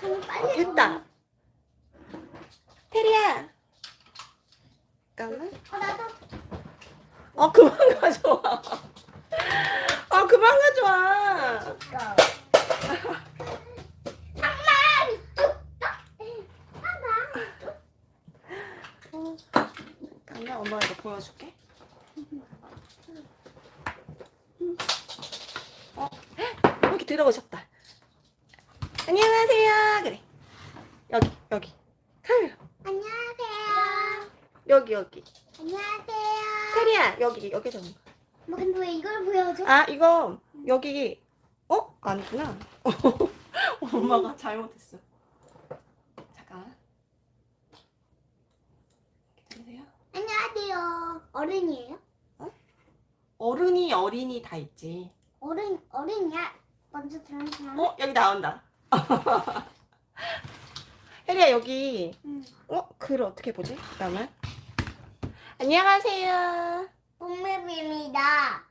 좀 어. 됐다. 테리야. 잠깐만. 어, 나도. 어 그만 가져와. 아 그만 가져와. 어, 잠깐만 엄마 이거 보여줄게. 어 여기 들어오셨다. 안녕하세요. 그래. 여기 여기. 카메라. 안녕하세요. 여기 여기. 안녕하세요. 테리야 여기 여기 좀. 뭐 근데 왜 이걸 보여줘? 아 이거 여기 어 아니구나. 엄마가 잘못했어. 잠깐. 기다리세요. 안녕하세요. 어른이에요? 어른이 어린이 다 있지. 어른 어른이야. 먼저 사람. 어 여기 나온다. 혜리야 여기 응. 어 글을 어떻게 보지? 잠깐만. 안녕하세요. 봄맵입니다.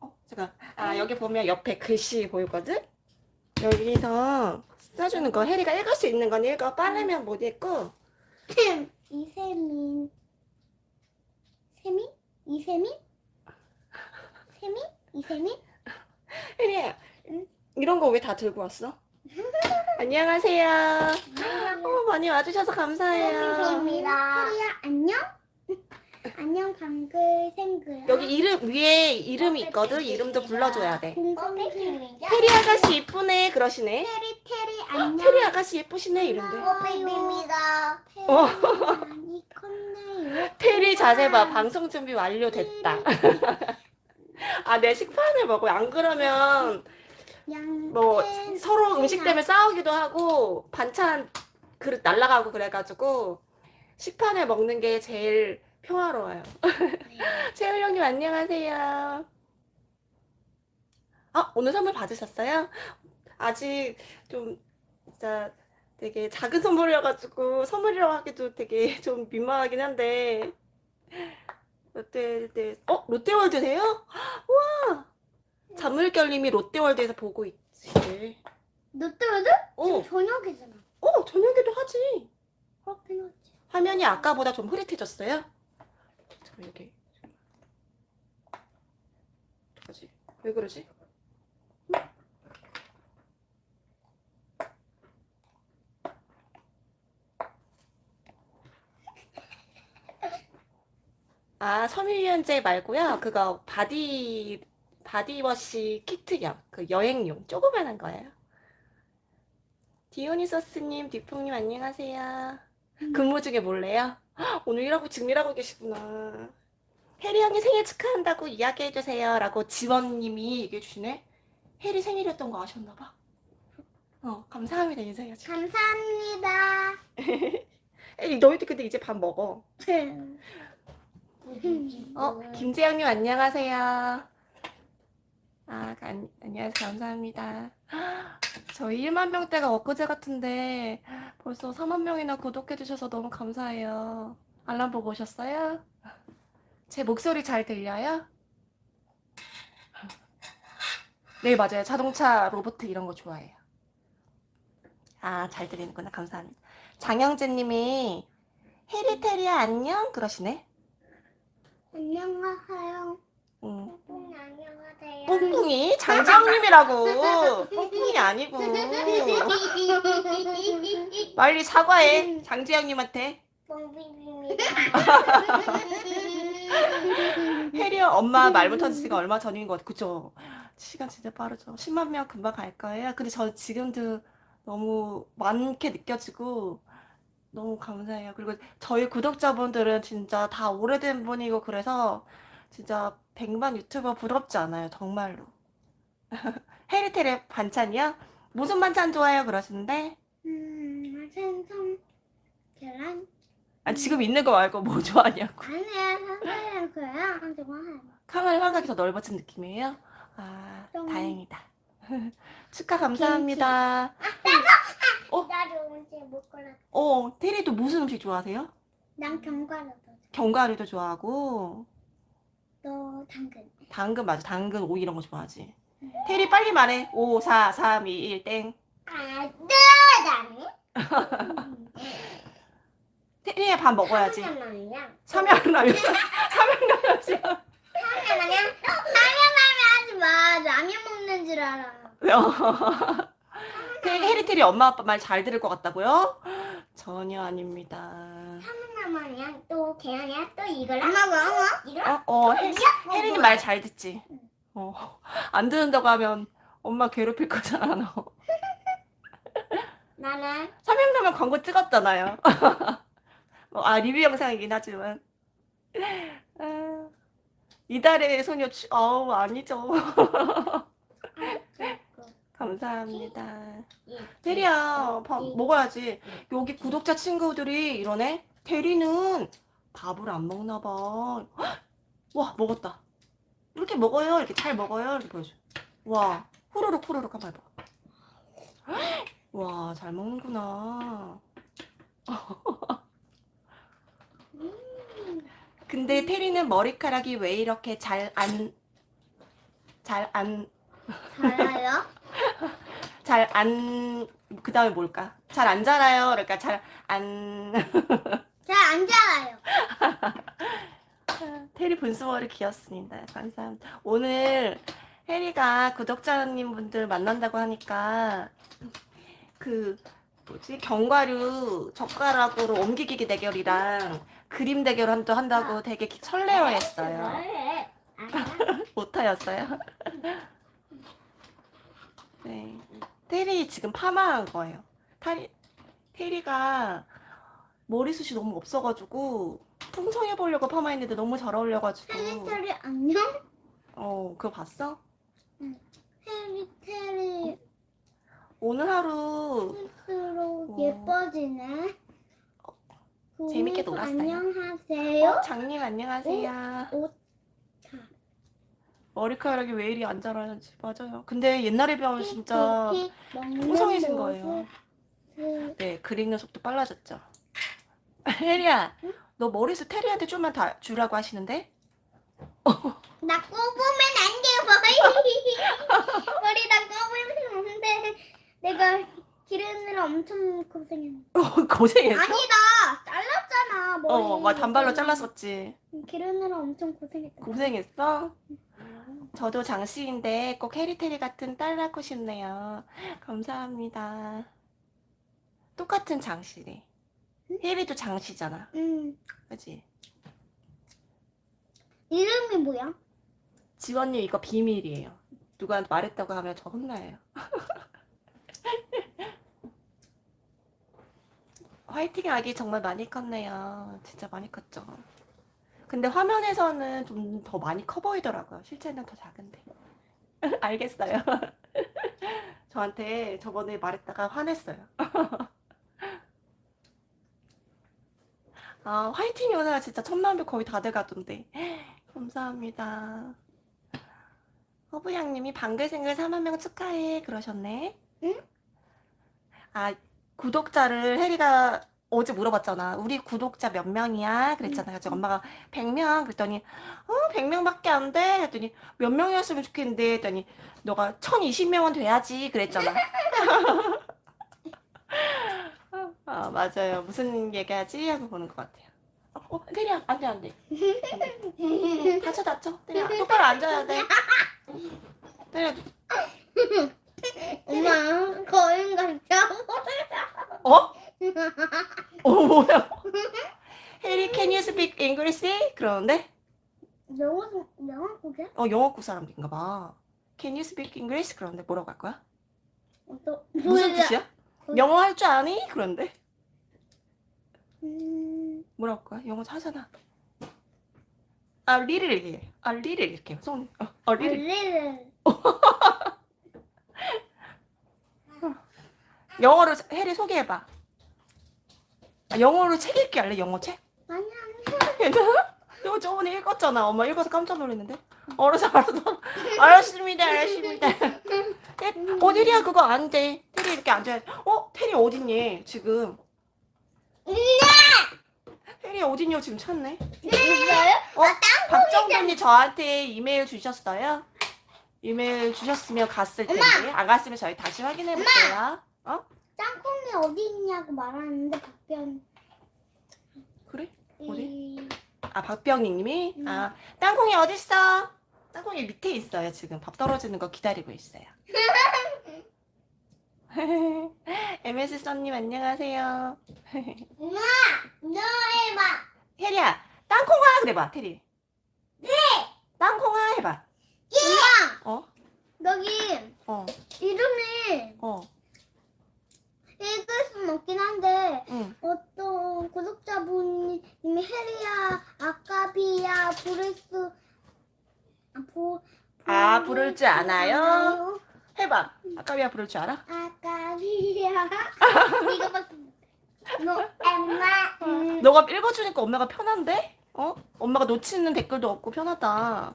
어 잠깐. 아 여기 보면 옆에 글씨 보이거든? 여기서 써주는 거 혜리가 읽을 수 있는 건 읽어. 빠르면 못 읽고. 이세민. 세민? 이세민? 세민? 이세민? 혜리야 응? 이런 거 왜 다 들고 왔어? 안녕하세요. 어, 많이 와주셔서 감사해요. 혜리야 안녕? 안녕 방글 생글. 여기 이름 위에 이름이 있거든. 이름도 불러줘야 돼. 공성입니다. 테리 아가씨 이쁘네 그러시네. 테리 테리 어, 안녕. 테리 아가씨 예쁘시네 이런데. 봄입니다. 어. 많이 컸네요. 테리 자세 봐. 방송 준비 완료됐다. 아, 내 식판을 먹어. 안 그러면 뭐 서로 음식 때문에 싸우기도 하고 반찬 그릇 날라가고 그래가지고 식판을 먹는 게 제일 평화로워요. 채울 형님 안녕하세요. 아, 오늘 선물 받으셨어요? 아직 좀 진짜 되게 작은 선물이어가지고 선물이라고 하기도 되게 좀 민망하긴 한데 롯데월드 어 롯데월드세요? 와 잔물결님이 롯데월드에서 보고 있지. 롯데월드? 어, 저녁이잖아. 어 저녁에도 하지. 그렇긴 하지. 화면이 아까보다 좀 흐릿해졌어요. 잠깐 여기. 뭐지? 왜 그러지? 아, 섬유유연제 말고요. 그거 바디 바디워시 키트형 그 여행용 조그만한 거예요. 디오니소스님, 디풍님 안녕하세요. 근무 중에 몰래요? 헉, 오늘 일하고 지금 일하고 계시구나. 혜리 형이 생일 축하한다고 이야기해주세요. 라고 지원님이 얘기해 주시네. 혜리 생일이었던 거 아셨나봐. 어, 감사합니다. 인사해야지. 감사합니다. 혜리, 너희들 근데 이제 밥 먹어. 어, 김재영님 안녕하세요. 아, 안, 안녕하세요. 감사합니다. 저희 1만 명대가 엊그제 같은데 벌써 4만 명이나 구독해주셔서 너무 감사해요. 알람 보고 오셨어요? 제 목소리 잘 들려요? 네, 맞아요. 자동차, 로봇 이런 거 좋아해요. 아, 잘 들리는구나. 감사합니다. 장영재 님이 해리테리아 안녕? 그러시네. 안녕하세요. 응. 뿡 안녕하세요. 뿡뿡이? 장지영님이라고. 뿡뿡이 아니고. 빨리 사과해 장지영님한테. 뽕비비입니다. 해리어 엄마 말 못한 지가 얼마 전인 것 같아. 그죠 시간 진짜 빠르죠. 10만 명 금방 갈 거예요. 근데 저 지금도 너무 많게 느껴지고 너무 감사해요. 그리고 저희 구독자분들은 진짜 다 오래된 분이고 그래서 진짜 100만 유튜버 부럽지 않아요 정말로 해리테레 반찬이요? 무슨 반찬 좋아해요 그러시는데 음, 생선, 계란. 아, 지금 있는 거 말고 뭐 좋아하냐고 아니야, 생선이랑 그래요. 좋아해요. 카메라 화각이 더 넓어진 느낌이에요? 아 좀. 다행이다 축하 감사합니다 어? 나도 언제 못 골라. 어 테리도 무슨 음식 좋아하세요? 난 견과류 도 견과류도 좋아하고 너 당근. 당근 맞아 당근 오이 이런 거 좋아하지 테리 빨리 말해 5 4 3 2 1 땡 아, 나는 테리야 밥 먹어야지. 삼양라면. 삼양라면. 라면 라면 하지 마. 라면 먹는 줄 알아. 해리 테리 엄마 아빠 말 잘 들을 것 같다고요? 전혀 아닙니다. 라면이야. 또 계란이야. 또 이걸 엄마 뭐? 이거? 어, 어, 해, 혜린이 말 잘 듣지? 어, 안 듣는다고 하면 엄마 괴롭힐 거잖아, 너. 나는 삼양라면 광고 찍었잖아요. 어, 아, 리뷰 영상이긴 하지만. 아, 이달의 소녀, 추... 어우, 아니죠. 감사합니다. 테리야, 밥 먹어야지. 여기 구독자 친구들이 이러네? 테리는 밥을 안 먹나 봐. 헉! 와, 먹었다. 이렇게 먹어요. 이렇게 잘 먹어요. 이렇게 보여줘. 와, 후루룩 후루룩 한번 해봐. 헉! 와, 잘 먹는구나. 근데 테리는 머리카락이 왜 이렇게 잘 안, 잘 안, 잘해요? 잘 안, 그 다음에 뭘까? 잘 안 자라요. 그러니까 잘 안, 잘 안 자라요. 테리 분수머리 귀엽습니다. 감사합니다. 오늘 혜리가 구독자님 분들 만난다고 하니까 그 뭐지 견과류 젓가락으로 옮기기 대결이랑 그림 대결 한도 한다고 되게 설레어했어요. 잘해. 오타였어요. 네. 테리 지금 파마한 거예요. 타리, 테리가 머리숱이 너무 없어가지고 풍성해 보려고 파마했는데 너무 잘 어울려가지고 테리 안녕? 어 그거 봤어? 테리 테리 오늘 하루 스스로 어. 예뻐지네. 재밌게 놀았어요. 안녕하세요. 어, 장님 안녕하세요. 옷 머리카락이 왜 이리 안 자라는지 맞아요. 근데 옛날에 비하면 진짜 픽픽 먹는 풍성해진. 거예요. 그, 네 그리는 속도 빨라졌죠. 혜리야 너 머리숱 테리한테 좀만 다 주라고 하시는데? 나 꼽으면 안 돼, 머리. 머리 나 꼽으면 안 돼. 내가 기르느라 엄청 고생했네. 고생했어? 아니다, 잘랐잖아, 머리. 어, 막 단발로 잘랐었지. 기르느라 엄청 고생했다. 고생했어? 저도 장씨인데 꼭 해리테리 같은 딸 낳고 싶네요. 감사합니다. 똑같은 장씨래. 혜리도 장씨잖아. 음, 그지? 이름이 뭐야? 지원님 이거 비밀이에요. 누구한테 말했다고 하면 저 혼나요. 화이팅 아기 정말 많이 컸네요. 진짜 많이 컸죠. 근데 화면에서는 좀 더 많이 커 보이더라고요. 실제는 더 작은데. 알겠어요. 저한테 저번에 말했다가 화냈어요. 아, 화이팅 요사 진짜 천만 뷰 거의 다 돼가던데. 감사합니다. 허브양님이 방글생글 4만 명 축하해 그러셨네. 응? 아 구독자를 혜리가 어제 물어봤잖아. 우리 구독자 몇 명이야? 그랬잖아. 그래서 엄마가 100명 그랬더니 어 100명밖에 안 돼. 그랬더니 몇 명이었으면 좋겠는데 했더니 너가 1020명은 돼야지 그랬잖아. 아 맞아요. 무슨 얘기하지? 하고 보는 것 같아요. 어, 혜리야 안돼 안 돼. 다쳐 다쳐. 혜리야 똑바로 앉아야 돼. 혜리야 엄마, 거인 같아. 어? 어 뭐야? 해리 can you speak English? 그러는데 영어, 영어 보게? 어 영어국 사람인가 봐. Can you speak English? 그러는데 뭐라고 할 거야? 또, 무슨 몰라. 뜻이야? 영어 할 줄 아니? 그런데 음, 뭐라고 할 거야? 영어 하잖아. 아 리를 이렇게 아 리를 이렇게 손 어, 어 리를 리를. 영어로 해리 소개해봐. 아, 영어로 책 읽기 할래? 영어 책? 아니야, 괜찮아? 이거 저번에 읽었잖아. 엄마 읽어서 깜짝 놀랐는데. 알았어, 알았어. 알았습니다, 알았습니다. 네, 어, 테리야, 그거 안 돼. 테리 이렇게 앉아야 돼. 어, 테리 어딨니? 지금. 테리 어딨냐? 지금 찾네. 어, 박정근이 저한테 이메일 주셨어요? 이메일 주셨으면 갔을 텐데. 안 갔으면 저희 다시 확인해 볼게요. 어? 땅콩이 어디 있냐고 말하는데 박변. 그래? 이- 어디? 아 박병희님이 음. 아 땅콩이 어딨어? 땅콩이 밑에 있어요 지금 밥 떨어지는 거 기다리고 있어요. MS 썬님 안녕하세요. 엄마, 너 해봐. 테리야 땅콩아 그래봐 테리. 네. 땅콩아 해봐. 엄마, 어? 여기 어. 이름이 어. 읽을 수는 없긴 한데 응. 어떤 구독자분이 해리야, 아까비야, 부르스 아, 보, 아, 부를 줄 아나요? 해봐. 아까비야 부를 줄 알아? 아까비야. 이거밖에 너 엄마. 음, 너가 읽어주니까 엄마가 편한데? 어? 엄마가 놓치는 댓글도 없고 편하다.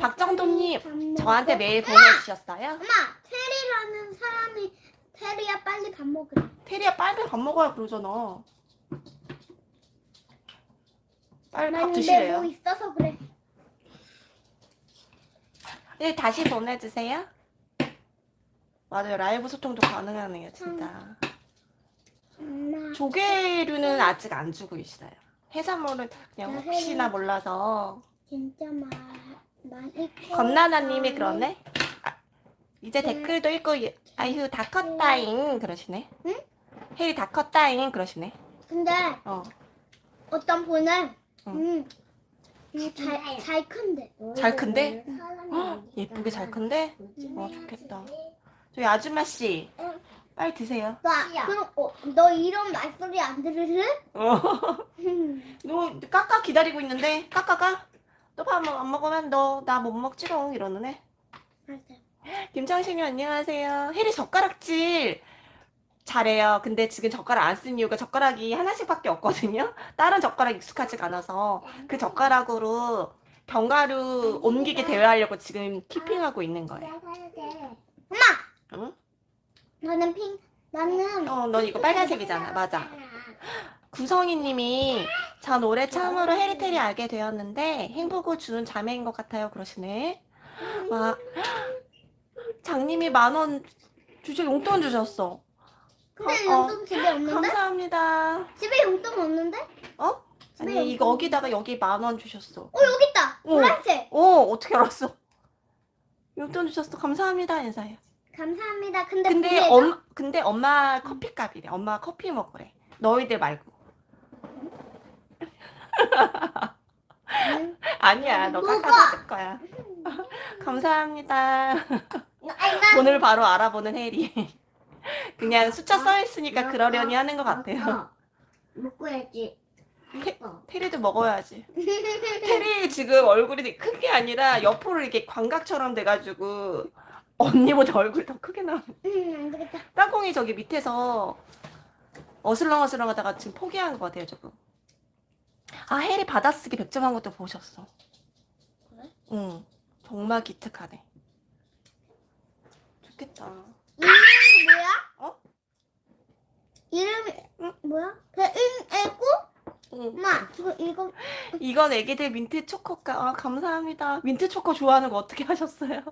박정도님. 저한테 메일 보내주셨어요? 엄마, 테리야 빨리 밥 먹으래. 테리야 빨리 밥 먹어야 그러잖아. 빨리 밥 드시래요. 뭐 있어서 그래. 네, 다시 보내주세요. 맞아요. 라이브 소통도 가능하네요, 진짜. 엄마. 조개류는 아직 안 주고 있어요. 해산물은 그냥 나 혹시나. 몰라서. 진짜 말 많이 건나나님이 그러네? 아, 이제 네. 댓글도 읽고, 아휴, 다 컸다잉. 그러시네. 응? 혜리 다 컸다잉. 그러시네. 근데 어. 어떤 분은 응. 음, 잘, 잘 큰데 잘 큰데? 사람이 헉, 예쁘게 잘 큰데? 음. 어, 좋겠다. 저희 아줌마 씨, 응. 빨리 드세요. 나 그럼 어, 너 이런 말소리 안 들을래? 어. 음. 너 까까 기다리고 있는데, 까까가? 너 밥 안 먹으면 너 나 못 먹지롱. 이러는 애. 알았어. 김정신님 안녕하세요. 혜리 젓가락질 잘해요. 근데 지금 젓가락 안 쓴 이유가 젓가락이 하나씩밖에 없거든요. 다른 젓가락 익숙하지가 않아서 그 젓가락으로 견과류 옮기기 대회하려고 지금 키핑하고 있는 거예요. 엄마 응? 나는 핑 나는 어, 너 이거 빨간색이잖아. 맞아. 구성희님이 전 올해 처음으로 해리테리 알게 되었는데 행복을 주는 자매인 것 같아요. 그러시네. 와, 장님이 만 원 주제 용돈 주셨어. 근데 어, 어. 용돈 집에 없는데? 감사합니다. 집에 용돈 없는데? 어? 집에 아니 이거 여기다가 여기 만 원 주셨어. 어 여기 있다 어. 노란색 어 어떻게 알았어? 용돈 주셨어. 감사합니다 인사해. 감사합니다 근데 근데? 엄 근데 엄마 커피값이래. 엄마 커피 먹으래. 너희들 말고. 응. 아니야 너? 깎아줄 거야. 감사합니다. 나 돈을 바로 알아보는 해리. 그냥 숫자 써 있으니까 그러려니 하는 것 같아요. 테- 테리도 먹어야지. 테리 지금 얼굴이 큰 게 아니라 옆으로 이렇게 광각처럼 돼가지고 언니보다 얼굴이 더 크게 나와. 음, 안 되겠다 땅콩이 저기 밑에서 어슬렁어슬렁 하다가 지금 포기한 것 같아요, 저거. 아, 해리 받아쓰기 100점 한 것도 보셨어. 그래? 응. 정말 기특하네. 좋겠다. 이름이 뭐야? 어? 이름이 응? 뭐야? 배은애고? 응. 엄마 이거 이거 이건 애기들 민트 초코가, 아, 감사합니다. 민트 초코 좋아하는 거 어떻게 하셨어요?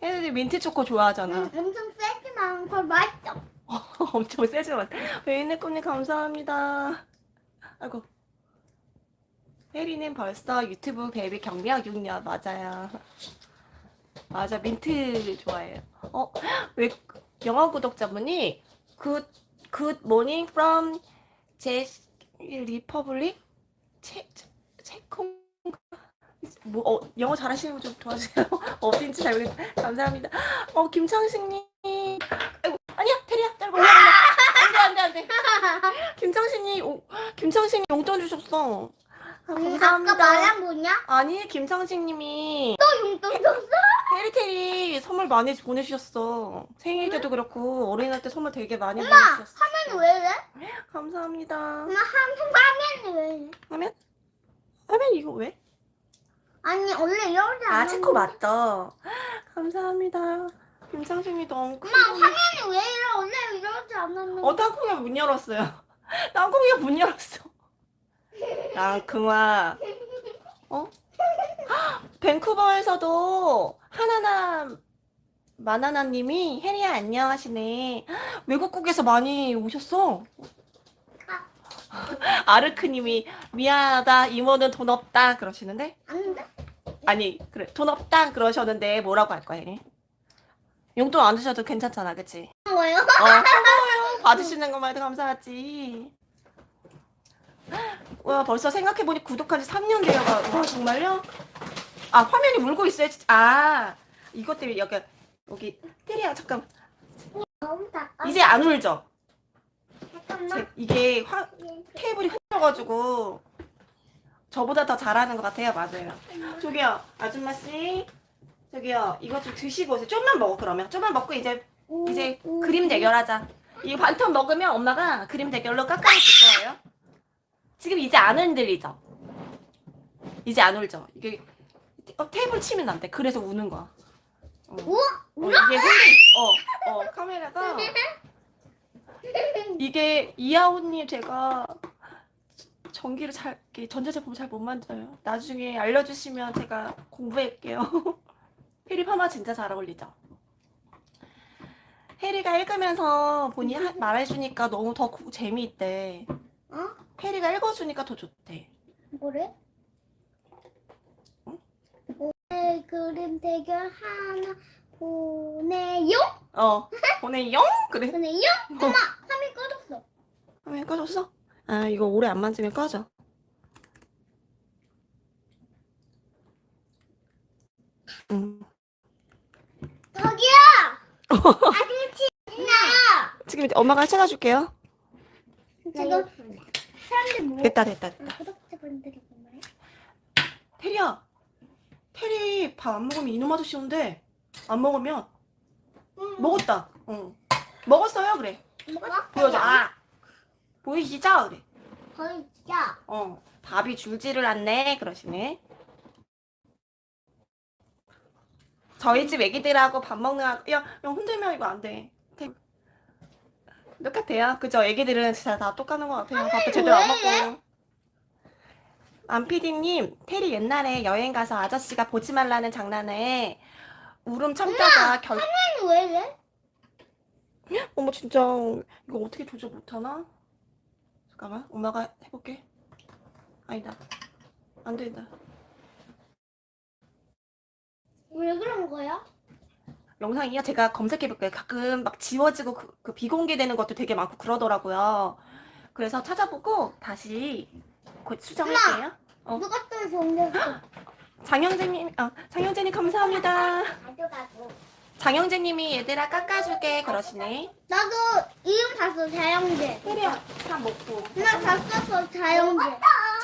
애들이 민트 초코 좋아하잖아. 음, 엄청 세지만 그걸 맛있어 엄청 세지만. 꿈님 감사합니다. 아이고. 혜리는 벌써 유튜브 베이비 경력 6년 맞아요. 맞아 민트 좋아해요. 어? 왜 영어 구독자분이 good good morning from Czech Republic 체 체코 뭐 어, 영어 잘하시는 분 좀 도와주세요. 어딘지 잘 모르겠. 감사합니다. 어 김창식님. 아이고 아니야 테리야 짧아 올라 올라. 안돼 안돼 안돼. 김창식님 오, 김창식님 용돈 주셨어. 아, 음, 감사합니다. 아까 말한 뭐냐? 아니 김창식님이 또 용돈 줬어? 테리테리 선물 많이 보내주셨어. 생일 때도 그렇고 어린이날 때 선물 되게 많이 엄마, 보내주셨어. 화면 왜 이래? 감사합니다. 엄마 한 화면이 왜 이래? 하면 하면 이거 왜? 아니 원래 이러지 않아 아 체코 맞죠? 감사합니다. 김창식님 너무 큰. 엄마 화면이 왜 이래? 원래 이러지 않았는데 어 땅콩이가 문 열었어요. 땅콩이가 문 열었어. 땅콩아. 어? 헉, 밴쿠버에서도 하나남 마나나님이 혜리야 안녕 하시네. 외국국에서 많이 오셨어. 아르크님이 미안하다 이모는 돈 없다 그러시는데? 아니 그래 돈 없다 그러셨는데 뭐라고 할 거야? 용돈 안 주셔도 괜찮잖아 그치? 뭐요? 어 고마워요 받으시는 것만 해도 감사하지. 와 벌써 생각해보니 구독한 지 3년 되어가 와 정말요? 아 화면이 울고 있어요 진짜 아 이것 때문에 여기 여기 혜리야 잠깐. 이제 안 울죠? 잠깐만. 제- 이게 화, 테이블이 흔들어가지고 저보다 더 잘하는 것 같아요. 맞아요. 저기요, 아줌마 씨, 저기요, 이거 좀 드시고 오세요. 좀만 먹어 그러면. 좀만 먹고 이제 이제 그림 대결하자. 이 반텀 먹으면 엄마가 그림 대결로 깎아줄 거예요. 지금 이제 안 흔들리죠? 이제 안 울죠? 이게 어, 테이블 치면 안 돼. 그래서 우는 거야. 어. 우와, 어, 이게 흔들, 어, 어, 카메라가 이게 이하온님 제가 전기를 잘 전자제품 잘 못 만져요. 나중에 알려주시면 제가 공부할게요. 해리 파마 진짜 잘 어울리죠. 해리가 읽으면서 본인이 하- 말해주니까 너무 더 구- 재미있대. 어? 해리가 읽어주니까 더 좋대. 뭐래? 응? 오늘 그림 대결 하나 보내요? 어, 보내용 그래. 보내요? 엄마, 화면 꺼졌어. 화면 꺼졌어? 아 이거 오래 안 만지면 꺼져. 음. 저기요! 아저씨, 있나요? 지금 엄마가 찾아줄게요. 지금 사람들 뭐? 됐다 됐다 됐다. 아, 구독자분들이 뭐래? 테리야, 테리 밥 안 먹으면 이놈 아저씨 온대. 안 먹으면 먹었다. 응. 먹었어요 그래. 먹었어? 보여줘. 아 보이시죠 그래. 진짜. 어 밥이 줄지를 않네 그러시네. 저희 집 애기들하고 밥 먹는 야, 야 흔들면 이거 안 돼. 테- 똑같아요. 그죠? 애기들은 진짜 다 똑같은 것 같아요. 밥도 제대로 안왜 먹고. 안피디님, 테리 옛날에 여행 가서 아저씨가 보지 말라는 장난에 울음 참다가 결, 아니, 왜 이래? 어머 진짜 이거 어떻게 조절 못하나? 잠깐만 엄마가 해볼게 아니다 안 된다 왜 그런 거야? 영상이요 제가 검색해볼게요 가끔 막 지워지고 그, 그 비공개되는 것도 되게 많고 그러더라고요 그래서 찾아보고 다시 곧 수정할게요 어. 누가 또 정리했어? 장영재님 어, 장영재님 감사합니다 가져가고. 장영재님이 얘들아 깎아줄게 그러시네 나도 이름 봤어, 자영재. 테리야 다 먹고 나다 썼어, 자영재.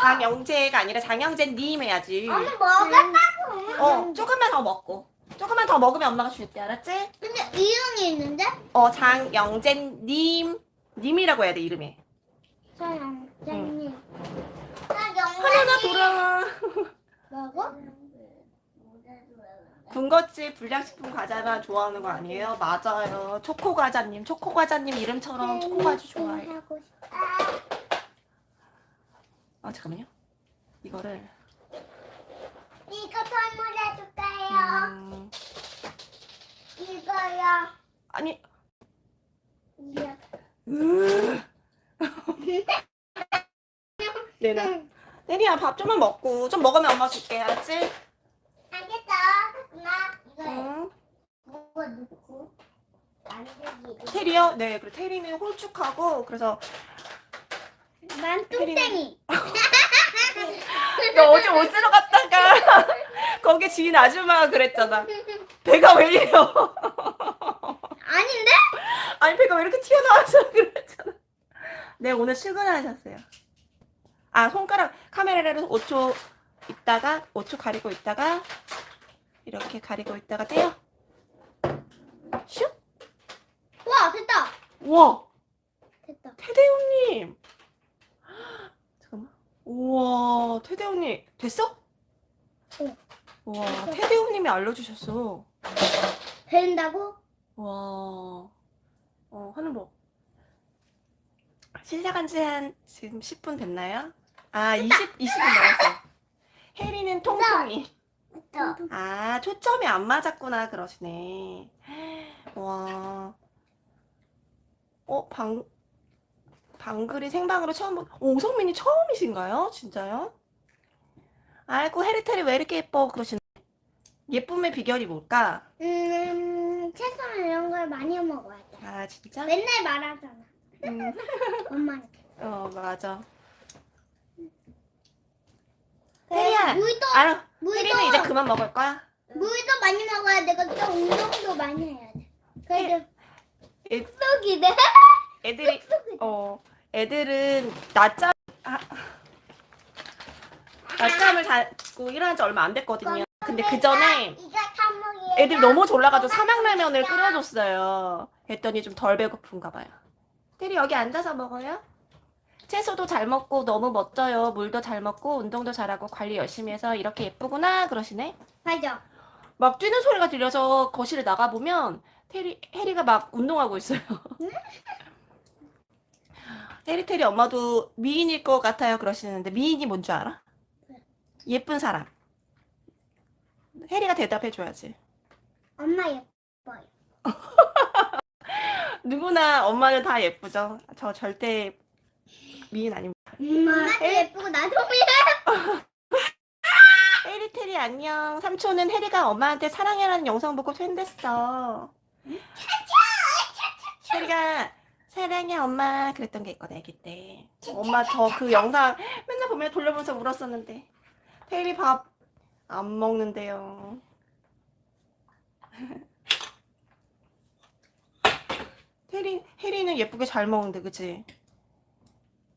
장영재가 아니라 장영재님 해야지 엄마 먹었다고. 어, 조금만 더 먹고. 조금만 더 먹으면 엄마가 줄게, 알았지? 근데 이름이 있는데? 어, 장영재님. 님이라고 해야 돼, 이름에. 자영재님. 하나나 돌아와. 뭐고? 군것질 불량식품 과자만 좋아하는 거 아니에요? 맞아요. 초코과자님. 초코과자님 이름처럼 초코과자 좋아해. 하고 싶다. 아, 잠깐만요. 이거를. 이거 선물해 줄까요? 음, 이거요. 아니. 이거. 내놔. 내리야, 밥 좀만 먹고. 좀 먹으면 엄마 줄게, 알았지? 알겠어. 엄마, 이거 응. 뭐가 넣고 만들기. 테리요? 네, 그리고 테리는 홀쭉하고, 그래서 난 뚱땡이. 너 어제 옷 쓰러 갔다가 거기 지인 아줌마가 그랬잖아. 배가 왜 이래요? 아닌데? 아니 배가 왜 이렇게 튀어나와서 그랬잖아. 네 오늘 출근하셨어요. 아 손가락 카메라를 5초 있다가 5초 가리고 있다가 이렇게 가리고 있다가 떼요. 슉. 와, 됐다. 우와 됐다. 태대훈님. 우와 태대훈님 됐어? 응. 우와 태대훈님이 알려주셨어. 된다고? 와, 어, 하는 법. 시작한 지 한 지금 10분 됐나요? 아, 20, 20분 남았어. 혜리는 통통이. 또. 아, 초점이 안 맞았구나 그러시네. 와. 어, 방, 방글이 생방으로 처음 본, 오성민이 처음이신가요? 진짜요? 아이고, 해리테리 왜 이렇게 예뻐? 그러시네. 예쁨의 비결이 뭘까? 음, 채소나 이런 걸 많이 먹어야 돼. 아, 진짜? 맨날 말하잖아. 음, 엄마한테. 어, 맞아. 혜리야, 물도, 알아. 물도, 혜리는 이제 그만 먹을 거야? 물도 많이 먹어야 되고 또 운동도 많이 해야 돼. 그래도 돼. 애들이, 어, 애들은 낮잠, 아, 낮잠을 자고 일어난 지 얼마 안 됐거든요. 근데 그 전에. 애들이 너무 졸라가지고 삼양라면을 끓여줬어요. 했더니 좀 덜 배고픈가 봐요. 테리 여기 앉아서 먹어요? 채소도 잘 먹고 너무 멋져요. 물도 잘 먹고 운동도 잘하고 관리 열심히 해서 이렇게 예쁘구나 그러시네. 맞아. 막 뛰는 소리가 들려서 거실에 나가 보면 테리 해리가 막 운동하고 있어요. 테리 테리 엄마도 미인일 것 같아요 그러시는데 미인이 뭔 줄 알아? 예쁜 사람. 해리가 대답해 줘야지. 엄마 예뻐요. 누구나 엄마는 다 예쁘죠. 저 절대 미인 아닙니다. 엄마도 예쁘고 나도 미안. 해리 테리 안녕. 삼촌은 해리가 엄마한테 사랑해라는 영상 보고 팬됐어. 해리가 사랑해 엄마 그랬던 게 있거든 아기 때. 엄마 저 그 영상 맨날 보면 돌려보면서 울었었는데. 테리 밥안 먹는데요. 해리 해리는 예쁘게 잘 먹는데 그치?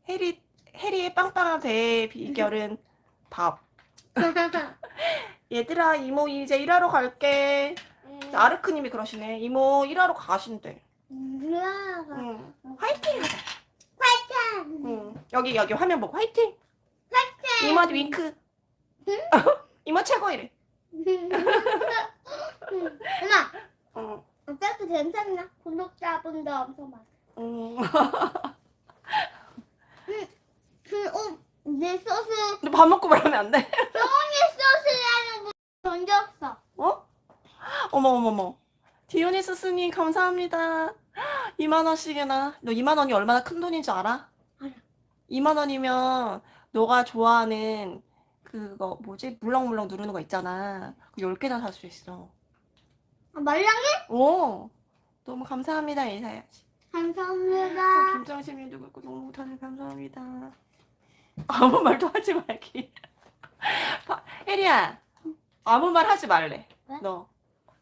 해리 해리의 빵빵한 배의 비결은 밥. 얘들아 이모 이제 일하러 갈게 아르크님이 그러시네 이모 일하러 가신대 뭐야? 응. 화이팅 하자 화이팅! 응. 여기 여기 화면 보고 화이팅 이모한테 윙크 이모 최고 이래 엄마, 응. 어차피 괜찮나? 구독자분들 엄청 많아. 응. 그, 어, 내 소스, 근데 밥 먹고 말하면 안돼 똥이 소스라는 분 던졌어. 어? 어머 어머 어머 디오니소스님 감사합니다 2만원씩이나 너 2만원이 얼마나 큰 돈인 줄 알아? 알아. 2만원이면 너가 좋아하는 그거 뭐지? 물렁물렁 누르는 거 있잖아 그 10개나 살 수 있어 아, 말랑해? 오 너무 감사합니다 인사해야지 감사합니다. 김장심님도 그렇고 너무 다들 감사합니다 아무 말도 하지 말기 바- 혜리야 아무 말 하지 말래 왜? 너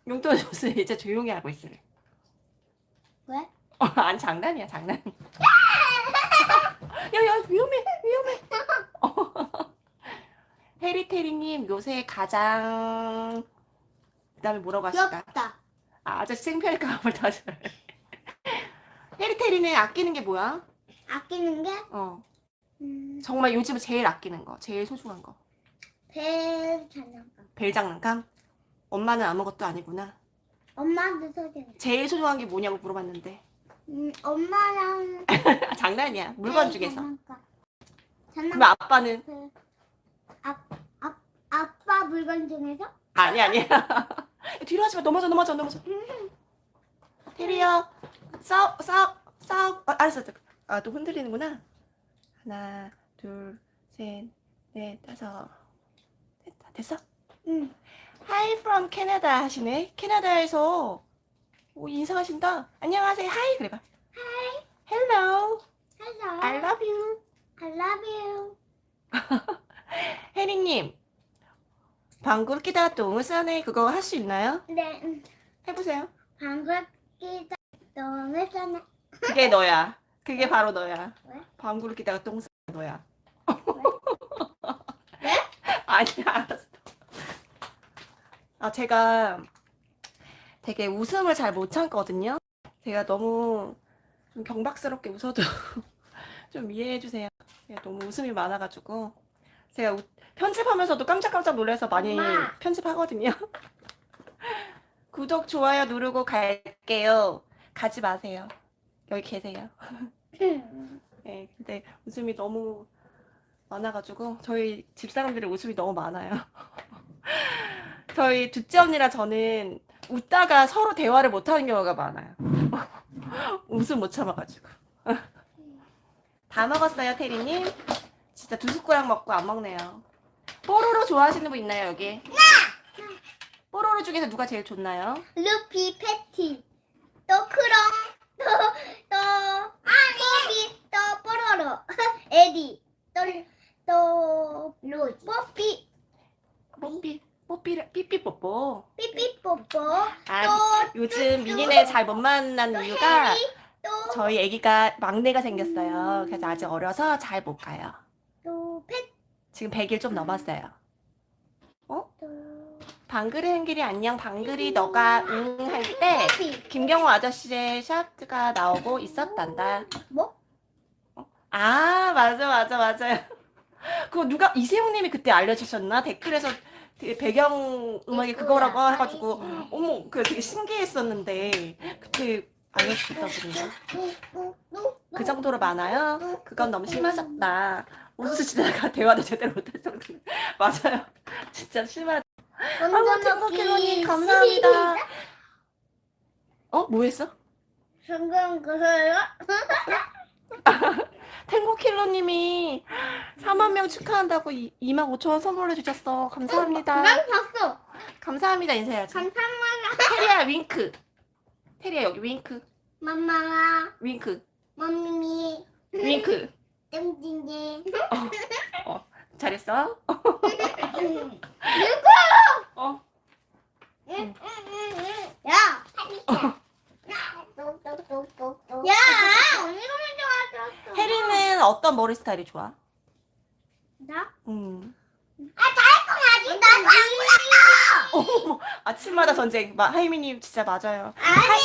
용돈 줬으니 이제 조용히 하고 있으래 왜? 어, 아니 장난이야 장난 야야 위험해 위험해. 해리테리님 요새 가장. 그다음에 뭐라고 하실까? 귀엽다. 아, 아저씨 한번 다시 해리테리는 아끼는 게 뭐야? 아끼는 게, 어. 음, 정말 요즘 제일 아끼는 거 제일 소중한 거. 배 장난감. 벨 장난감? 엄마는 아무것도 아니구나. 엄마한테 소개해. 제일 소중한 게 뭐냐고 물어봤는데. 음, 엄마랑 아, 장난이야. 물건 중에서. 장난감. 그럼 장난감. 아빠는? 그, 아, 아, 아빠 물건 중에서? 아니 아니야. 뒤로 하지 마. 넘어져 넘어져 넘어져. 테리야 싸우 싸우 아, 알았어. 아 또 흔들리는구나. 하나 둘 셋 넷 다섯. 됐다 됐어? 응. Hi from Canada 하시네 캐나다에서 오 인사하신다 안녕하세요 Hi 그래봐 Hi Hello Hello. I love you I love you. 혜리님 방구 똥을 싸네 그거 할 수 있나요? 네, 음, 해보세요 방귀 끼다 싸네. 그게 너야. 그게 바로 너야. 왜? 방구를 끼다가 똥 싸 너야. 왜? 아니야, 알았어. 아, 제가 되게 웃음을 잘 못 참거든요. 제가 너무 좀 경박스럽게 웃어도 좀 이해해 주세요. 너무 웃음이 많아가지고 제가 우- 편집하면서도 깜짝깜짝 놀라서 많이 엄마. 편집하거든요. 구독, 좋아요 누르고 갈게요. 가지 마세요. 여기 계세요. 네, 근데 웃음이 너무 많아가지고 저희 집사람들의 웃음이 너무 많아요. 저희 둘째 언니랑 저는 웃다가 서로 대화를 못하는 경우가 많아요. 웃음 못 참아가지고. 다 먹었어요, 테리님? 진짜 두 숟가락 먹고 안 먹네요. 뽀로로 좋아하시는 분 있나요, 여기? 뽀로로 중에서 누가 제일 좋나요? 루피 패티 또 크롱 또또 뽀비 또 뽀로로 에디 또 또 로지 뽀삐 뽀삐, 뽀삐, 삐삐뽀뽀. 삐삐뽀뽀 아, 또 요즘 미니네 잘 못 만난 이유가 저희 아기가 막내가 생겼어요. 그래서 아직 어려서 잘 못 가요. 또 지금 100일 좀 넘었어요. 또 방글이 행길이 안녕 방글이 너가 응 할 때 김경호 아저씨의 샤트가 나오고 있었단다. 뭐? 아 맞아 맞아 맞아요. 그거 누가 이세용님이 그때 알려주셨나 댓글에서 되게 배경 음악이 그거라고 해가지고 어머 그 되게 신기했었는데 그때 알려주셨다고 그러는데 그 정도로 많아요? 그건 너무 심하셨다. 웃으시다가 대화도 제대로 못할 정도. 맞아요. 진짜 심하. 아이고 탱커킬로님 감사합니다. 어? 뭐 했어? 성공 그거요? 탱고킬러님이 4만 명 축하한다고 2만 5천 원 선물해 주셨어. 감사합니다. 난 봤어 감사합니다 인사해야지. 감사합니다 테리야 윙크. 테리야 여기 윙크. 맘마가 윙크. 맘미 윙크. 땡땡이 잘했어? 어. 야! 야! 언니가 먼저 왔어. 혜리는 어떤 머리 스타일이 좋아? 나? 음. 아직 나도 안 어머, 아침마다 전쟁. 마, 하이미님 진짜 맞아요. 아니,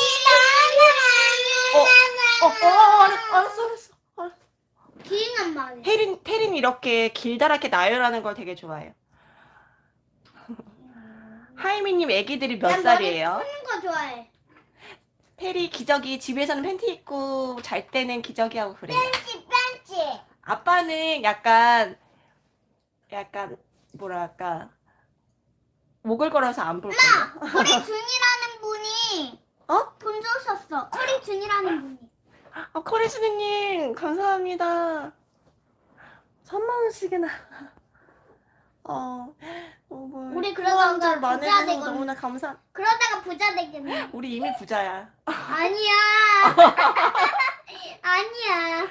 어, 어, 어, 알았어, 알았어, 알았어. 알았어. 기인한 말이야. 혜린, 태린 이렇게 길다랗게 나열하는 걸 되게 좋아해요. 하이미님 애기들이 몇 살이에요? 푸는 거 좋아해. 테리 기저귀 집에서는 팬티 입고 잘 때는 기저귀 하고 그래요. 벤치, 벤치. 아빠는 약간 약간 뭐랄까 목을 걸어서 안 볼 거예요. 커리 준이라는 분이 어? 돈 주셨어. 커리 준이라는 분이. 아, 코리스님 감사합니다. 3만 원씩이나. 어, 너무 우리 그러다가 후원자를 부자 해주셔서 되거든. 너무나 감사. 그러다가 부자 되겠네. 우리 이미 부자야. 아니야. 아니야.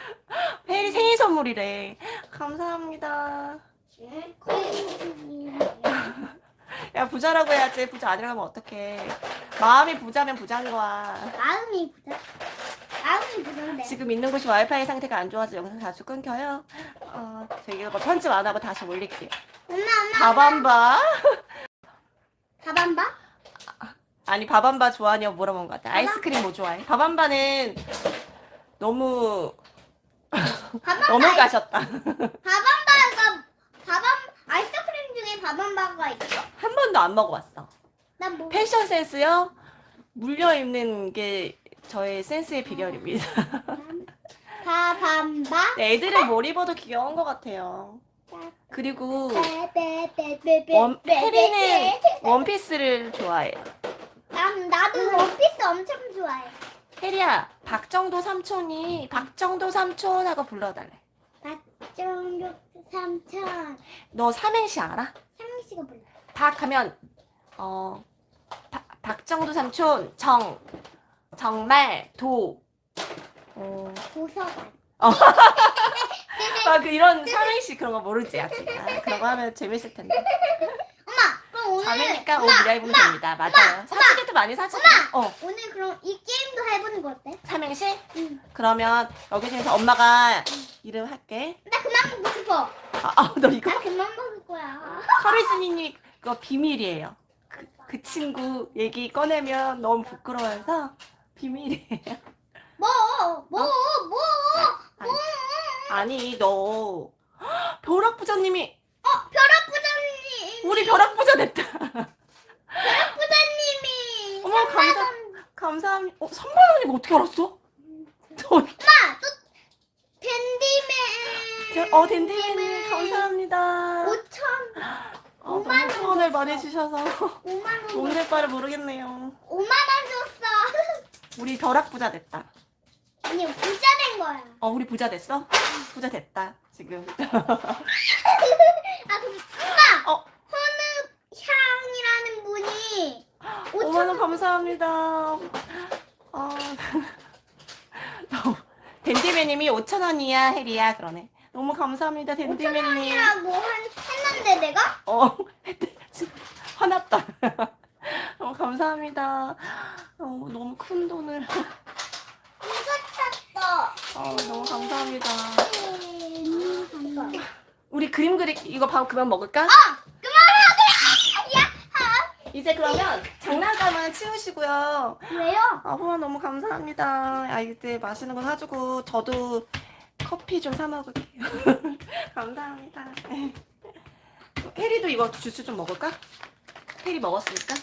혜리 생일 선물이래. 감사합니다. 야 부자라고 해야지. 부자 아니라고 하면 어떡해. 마음이 부자면 부자인 거야. 마음이 부자. 마음이 부자인데. 지금 있는 곳이 와이파이 상태가 안 좋아서 영상 자주 끊겨요. 어, 저희가 뭐 편집 안 하고 다시 올릴게요. 엄마, 엄마. 밥안바? 밥안 봐? 아니 밥안바 좋아하냐고 물어본 것 같아. 아이스크림 뭐 좋아해? 밥안바는 너무 너무 봐. 가셨다. 밥안바가 밥안 아이스크림 중에 밥안바가 있어? 한 번도 안 먹어봤어. 난 뭐? 패션 센스요? 물려 입는 게 저의 센스의 비결입니다. 밥안바? 네, 애들은 뭘 입어도 귀여운 것 같아요. 그리고. 원, 혜리는 원피스를 좋아해요. 난 나도 원피스 엄청 좋아해. 혜리야, 박정도 삼촌이 박정도 삼촌 하고 불러달래. 박정육 삼천. 너 삼행시 알아? 씨가 불러. 박 하면 어 박- 박정도 삼촌 정 정말 도 어, 도서관. 아, 그 이런 삼행시 그런 거 모르지 아직. 아, 그런 거 하면 재밌을 텐데. 엄마, 그럼 오늘 자매니까 옷 엄마, 미라 입으면 됩니다. 맞아요. 사진도 많이 사진 어. 오늘 그럼 이 게임도 해보는 거 어때? 삼행시? 응. 그러면 여기 중에서 엄마가 이름 할게. 나 그만 먹고 싶어. 아너 이거 나 그만 먹을 거야. 커리스니님 그거 비밀이에요. 그, 그 친구 얘기 꺼내면 너무 부끄러워서 비밀이에요. 뭐, 뭐, 뭐, 아니, 아니 너 벼락 부자님이 어, 벼락 부장님. 우리 벼락 부자 됐다. 부장님이. 어머, 감사- 감사합니다. 어, 3만 원이면 어떻게 알았어? 저, 엄마. 저, 어 덴데이님 감사합니다. 5천. 어, 너무 후원을 많이 주셔서 5만 원. 돈될 바를 모르겠네요. 5만 원 줬어. 우리 벼락 부자 됐다. 아니 부자 된 거야. 어, 우리 부자 됐어? 부자 됐다, 지금. 아 그럼 엄마. 어. 헌읍향이라는 분이 5만 원 감사합니다. 어, 댄디매님이 5천 원이야, 혜리야, 그러네. 너무 감사합니다, 댄디매님. 이라고 한 했는데 내가 어, 화났다. 너무 감사합니다. 어, 너무 큰 돈을. 어, 너무 감사합니다. 음, 우리 그림 그리 이거 밥 그만 먹을까? 이제 그러면 장난감은 치우시고요. 왜요? 아, 후원 너무 감사합니다. 아이들 맛있는 거 사주고 저도 커피 좀 사 먹을게요. 감사합니다. 혜리도 이거 주스 좀 먹을까? 혜리 먹었으니까.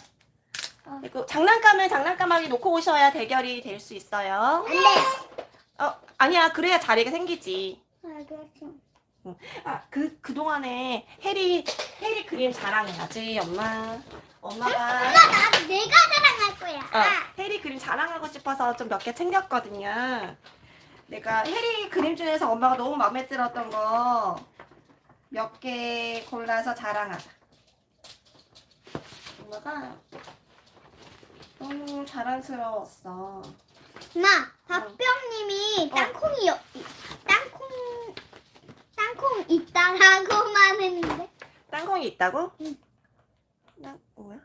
어. 장난감은 장난감하게 놓고 오셔야 대결이 될 수 있어요. 안 돼. 어, 아니야. 그래야 자리가 생기지. 알겠어. 아, 그, 그동안에 혜리, 혜리 그림 자랑해야지, 엄마. 엄마가. 나 내가 자랑할 거야. 어, 혜리 그림 자랑하고 싶어서 좀 몇 개 챙겼거든요. 내가 혜리 그림 중에서 엄마가 너무 마음에 들었던 거 몇 개 골라서 자랑하자. 엄마가 너무 자랑스러웠어. 엄마, 박병님이 어. 땅콩이 여- 땅콩 땅콩 있다라고만 했는데 땅콩이 있다고? 응. 땅, 뭐야?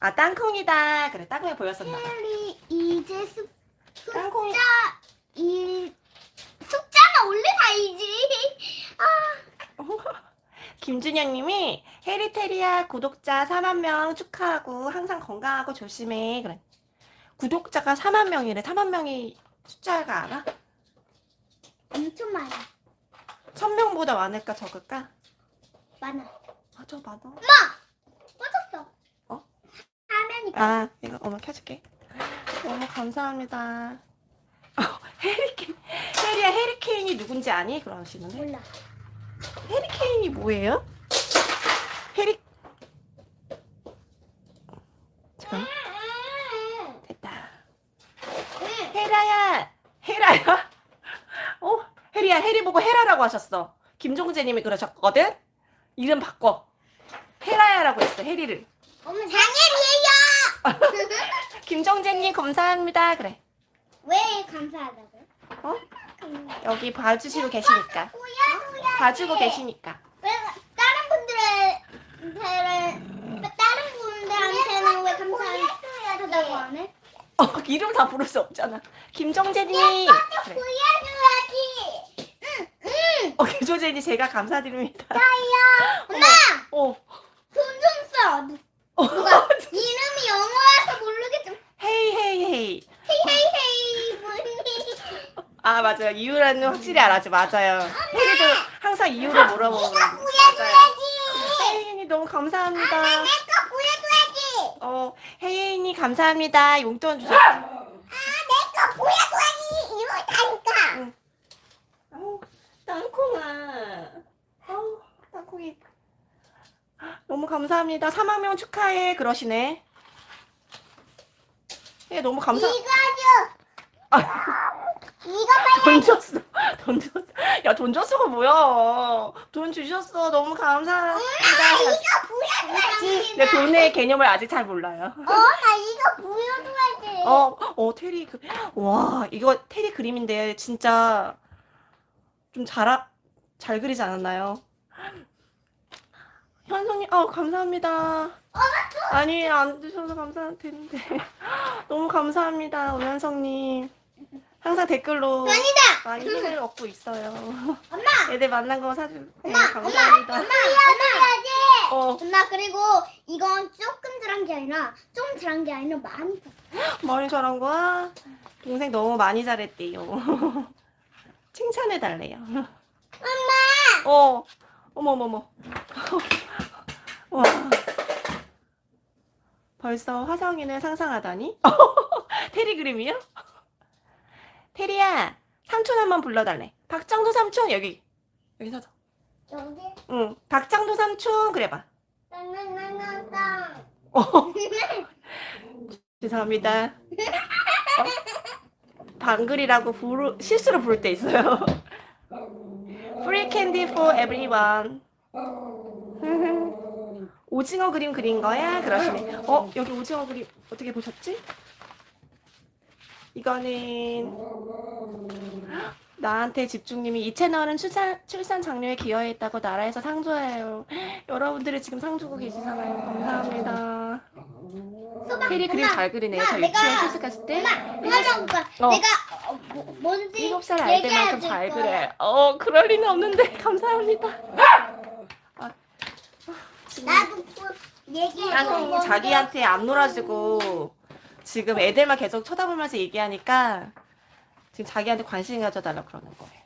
아, 땅콩이다. 그래, 땅콩이 보였었나 봐. 혜리 이제 숫 땅콩이, 숫자 일 숫자는 원래 다 이지. 김준현 님이 해리테리아 구독자 4만 명 축하하고 항상 건강하고 조심해. 그래. 구독자가 4만 명이래. 4만 명이 숫자가 알아? 엄청 많아. 1000명보다 많을까 적을까? 많아. 맞아, 맞아. 꺼졌어. 어? 화면이 아, 이거 엄마 켜줄게. 너무 감사합니다. 어, 해리케인, 해리야, 해리케인이 누군지 아니? 그러시는데. 몰라. 해리케인이 뭐예요? 해리, 잠깐 됐다. 응. 헤라야, 헤라야. 어, 혜리야, 혜리 보고 헤라라고 하셨어. 김종재님이 그러셨거든. 이름 바꿔. 헤라야라고 했어, 혜리를. 엄마 장혜리예요. 김종재님 감사합니다. 그래. 왜 감사하다고? 어? 여기 봐주시고 계시니까. 뭐야. 봐주고 계시니까. 왜 다른 분들한테는 다른 분들한테는 왜 감사하다고 안 해? 어, 이름 다 부를 수 없잖아. 김종재님. 그래. 보여줘야지. 응. 어, 김종재님 제가 감사드립니다. 나야. 엄마 어, 돈좀 써. 누- 어. 누가 이름이 영어라서 모르겠지만 헤이 헤이 헤이. 헤이 헤이 헤이 분이 아 맞아요. 이유라는 확실히 알아죠. 맞아요. 혜리도 항상 이유를 물어보는 맞아요. 보여줘야지. 혜인이 너무 감사합니다. 내거 보여줘야지. 어, 혜인이 감사합니다. 용돈 주셨어. 내거 보여줘야지. 이거 다니까. 아우, 땅콩아. 아우, 땅콩이. 너무 감사합니다. 4만 명 축하해. 그러시네. 예, 너무 감사. 이거 줘. 아, 이거 빨리. 돈 줬어. 돈 줬어. 야, 돈 줬어가 뭐야. 돈 주셨어. 너무 감사합니다. 이거 보여줘야지. 내 돈의 개념을 아직 잘 몰라요. 어, 나 이거 보여줘야지. 어, 어, 테리 그, 와, 이거 테리 그림인데 진짜 좀 잘, 잘 그리지 않았나요? 현성님, 어, 감사합니다. 아니, 안 주셔서 감사드는데. 너무 감사합니다, 오현성님. 항상 댓글로 아니다. 많이 힘을 얻고 있어요. 엄마. 애들 만난 거 사주. 네, 엄마, 감사합니다. 엄마, 보여줘야지. 어, 엄마 그리고 이건 조금 들한 게 아니라 좀 들한 게 아니라 많이 들. 많이 잘한 거야? 동생 너무 많이 잘했대요. 칭찬해 달래요. 엄마. 어, 어머, 어머, 어머. 와. 벌써 화성인을 상상하다니? 테리 그림이요? 테리야, 삼촌 한 번 불러달래. 박장도 삼촌, 여기. 여기 서서. 여기. 응, 박장도 삼촌, 그래봐. 어, 죄송합니다. 어? 방글이라고 부르, 실수로 부를 때 있어요. Free candy for everyone. 오징어 그림 그린 거야? 그러시네. 어, 여기 오징어 그림 어떻게 보셨지? 이거는 나한테 집중님이 이 채널은 출산, 출산 장려에 기여했다고 나라에서 상 줘요. 여러분들이 지금 상 주고 계시잖아요. 감사합니다. 테리 그림 잘 그리네요. 저 엄마, 유치원 내가- 실습 갔을 때 엄마 오빠 어. 내가 어, 뭐, 뭔지 일곱 살 아이들만큼 잘 거야. 그래. 어, 그럴 리는 없는데 감사합니다. 아, 나도 뭐 얘기해. 땅콩이 자기한테 안 놀아주고 지금 애들만 계속 쳐다보면서 얘기하니까 지금 자기한테 관심 가져달라 그러는 거예요.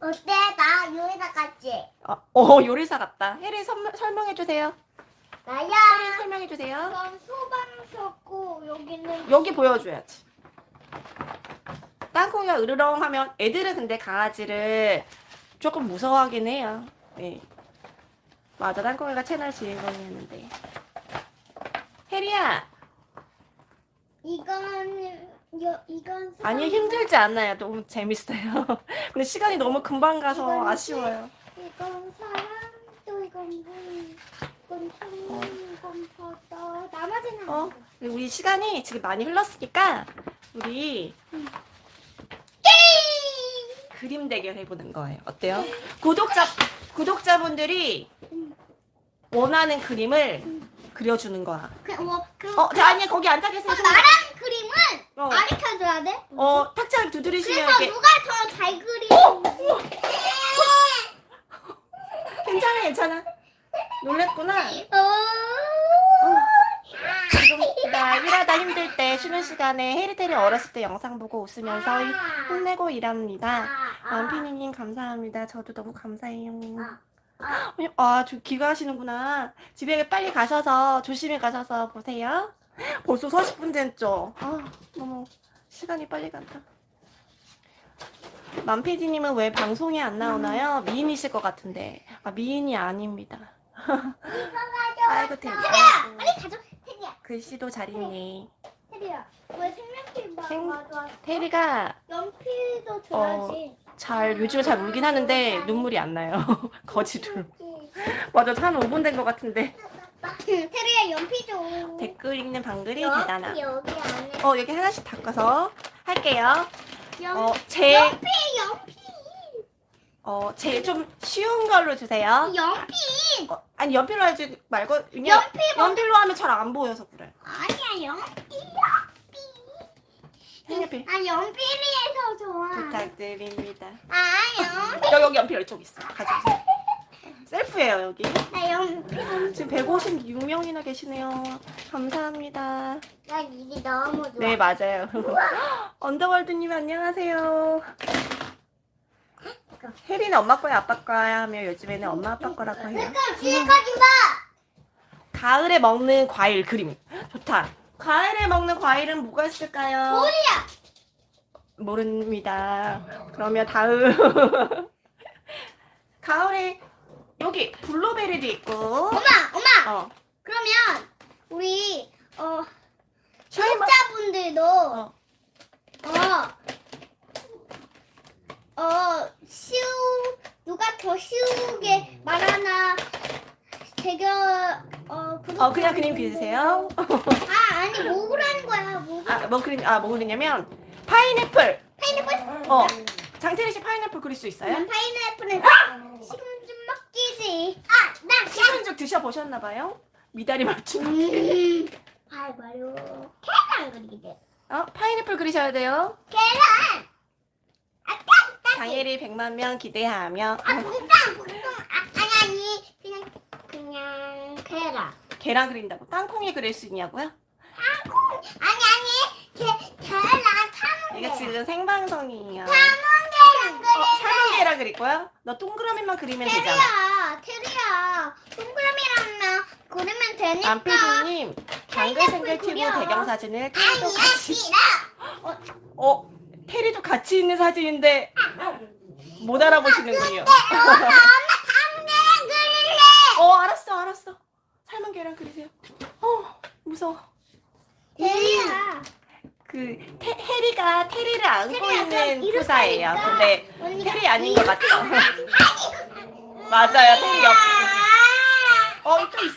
어때? 나 요리사 같지? 어, 어, 요리사 같다. 혜리 설명, 설명해 주세요. 나야. 혜리 설명해 주세요. 이건 소방서고 여기는 여기 보여줘야지. 땅콩이가 으르렁 하면 애들은 근데 강아지를 조금 무서워하긴 해요. 네. 맞아, 땅콩이가 채널 주인공이었는데. 혜리야, 이건 여, 이건 아니 힘들지 않아요. 너무 재밌어요. 근데 시간이 너무 금방 가서 이건 아쉬워요. 이건 사람 또 이건 물 이건 송 이건 바다 나머지는 어? 우리 시간이 지금 많이 흘렀으니까 우리 게임 그림 대결 해보는 거예요. 어때요? 구독자 구독자분들이 원하는 그림을 그려주는 거야. 그, 어, 그, 어, 자, 아니 거기 앉아 계세요. 좀- 나랑 그림은 어, 가르쳐줘야 돼? 어, 탁자를 두드리시면 그래서 이렇게 누가 더 잘 그리는지 괜찮아, 괜찮아. 놀랬구나. 어... 지금 나 일하다 힘들 때 쉬는 시간에 해리테리 어렸을 때 영상 보고 웃으면서 힘내고 일합니다. 남피디님 감사합니다. 저도 너무 감사해요. 아, 저 귀가하시는구나. 집에 빨리 가셔서 조심히 가셔서 보세요. 벌써 40분 됐죠? 아, 너무 시간이 빨리 간다. 만피디님은 왜 방송에 안 나오나요? 미인이실 것 같은데. 아, 미인이 아닙니다. 아이고, 대박. 글씨도 잘 읽네. 테리야 왜 색연필 봐 생- 가져왔어? 테리가 연필도 줘야지 잘, 요즘에 잘 울긴 하는데 눈물이 안 나요. 거지로. 맞아, 한 5분 된 것 같은데. 테리야 연필 줘 댓글 읽는 방글이 여기, 대단함. 여기 안에 어, 여기 하나씩 바꿔서 할게요. 연, 어, 제, 연필 연필 어, 제일 좀 쉬운 걸로 주세요. 연필 어, 아니, 연필로 하지 말고, 그냥 연필 뭐 연필로 하면 잘 안 보여서 그래. 아니야 연필 색연필 아 연필이 더 좋아 부탁드립니다. 아 연필 여기, 여기 연필 이쪽 있어. 가져오세요. 셀프예요, 여기. 나 연필 지금 156명이나 계시네요. 감사합니다. 나 이게 너무 좋아 네, 맞아요. 언더월드님 안녕하세요. 혜리는 엄마 거야, 아빠 거야 하며 요즘에는 엄마 아빠 거라고 해요. 지금까지 봐 가을에 먹는 과일 그림. 좋다. 가을에 먹는 과일은 뭐가 있을까요? 뭐야 모릅니다. 그러면 다음. 가을에 여기 블루베리도 있고. 엄마 엄마 어. 그러면 우리 어. 구독자분들도 어. 어, 어, 쉬우, 누가 더 쉬우게 말하나, 대결, 어. 어, 그냥 그림 그리세요. 아, 아니, 뭐 그러는 거야, 뭐. 아, 뭐 그림, 아, 뭐 그리냐면 파인애플. 파인애플? 어. 장태리 씨 파인애플 그릴 수 있어요? 난 파인애플은 지금 좀 먹기지. 아, 나 식은죽 드셔 보셨나 봐요? 미다리 맞춤. 음, 아, 바로 계란 그리기 돼. 어? 파인애플 그리셔야 돼요. 계란! 장혜리 100만 명 기대하며 아, 붕땅, 붕땅. 아, 아니, 아니, 그냥, 그냥 계란. 계란 그린다고 땅콩이 그릴 수 있냐고요? 아니, 아니, 계, 계란 타는 이거 지금 생방송이에요. 타는 계란 그래. 어, 삶은 계란 그릴 거야? 너 동그라미만 그리면 되잖아. 테리야, 테리야. 동그라미랑 그리면 되니까. 방글생글 파인애플 튜브. 배경사진을 테리도 같이 싫어. 어? 테리도 같이 있는 사진인데 못 알아보시는군요. 엄마 다음 계란 그릴래. 어 알았어 알았어. 빨간 계란 그리세요. 어, 무서워. 대리야. 그 테, 해리가 테리를 안고 있는 프사예요. 근데 테리 아닌 것 같죠? 맞아요, 테리 옆. 어, 또 있어.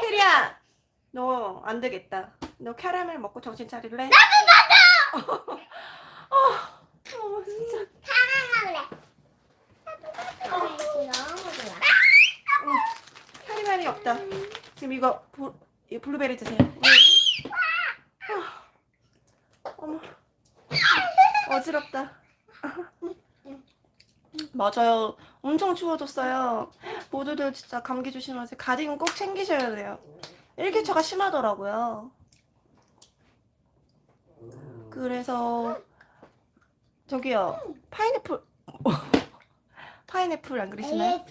테리야, 너 안 되겠다. 너 캐러멜 먹고 정신 차릴래? 나도 나도. 어, 진짜. 캐러멜이 없다. 지금 이거 부, 이 블루베리 드세요. 아, 어머, 어지럽다. 맞아요. 엄청 추워졌어요. 모두들 진짜 감기 조심하세요. 가디건 꼭 챙기셔야 돼요. 일교차가 심하더라고요. 그래서 저기요 파인애플 파인애플 안 그리시나요?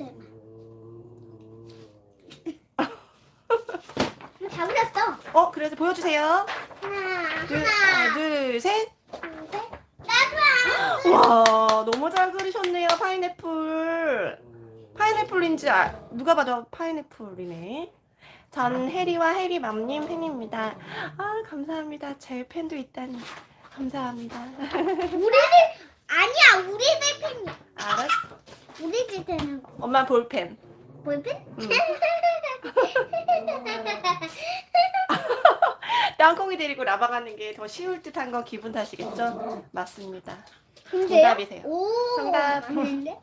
다 그렸어. 어 그래서 보여주세요. 하나, 둘, 하나, 하나, 둘, 셋. 둘, 셋. 와 너무 잘 그리셨네요 파인애플. 파인애플인지 아, 누가 봐도 파인애플이네. 전 해리와 해리맘님 팬입니다. 아 감사합니다. 제 팬도 있다니 감사합니다. 우리들 아니야 우리들 팬이야. 알았어. 우리 집 팬은 엄마 볼펜. 볼펜? 응. 땅콩이 데리고 라바 가는 게 더 쉬울 듯한 건 기분 탓이겠죠? 맞습니다. 정답이세요. 오, 정답. 맞는데?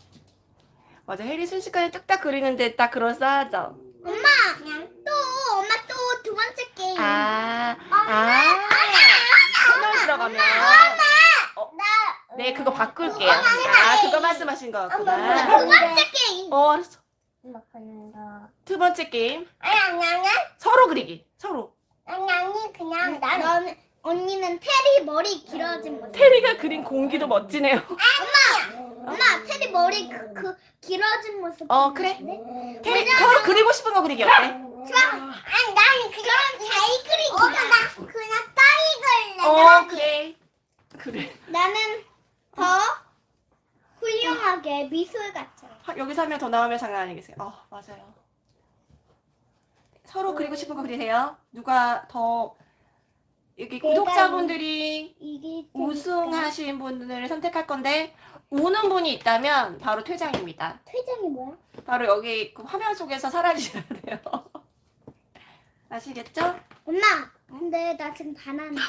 맞아 해리 순식간에 뚝딱 그리는데 딱 그럴싸하죠? 엄마, 또 엄마 또 두 번째 게임. 아, 아, 채널 들어가면 어, 나, 네 그거 바꿀게요. 아 그거 말씀하신 두 거구나. 번째 게임. 어 알았어. 엄마. 두 번째 게임 아니 아니 아니 서로 그리기. 서로. 아니 아니 그냥 나는 언니는 테리 머리 길어진 거. 테리가 그린 공기도 멋지네요. 엄마, 엄마 테리 머리 그, 그 길어진 모습. 어 그래. 네? 테리 서로 그리고 싶은 거 그리기 어때? 좋아. 아니 나는 그냥 잘 그리기. 어, 나 그냥 따위 그래. 어 그래. 그래. 나는 더 훌륭하게 미술 같아. 하- 여기서 한명더 나오면 장난 아니겠어요. 어, 맞아요. 서로 그리고 싶은 거 그리세요. 누가 더 여기 구독자분들이 우승하신 분들을 선택할 건데 우는 분이 있다면 바로 퇴장입니다. 퇴장이 뭐야? 바로 여기 그 화면 속에서 사라지셔야 돼요. 아시겠죠? 엄마, 근데 나 지금 바나나.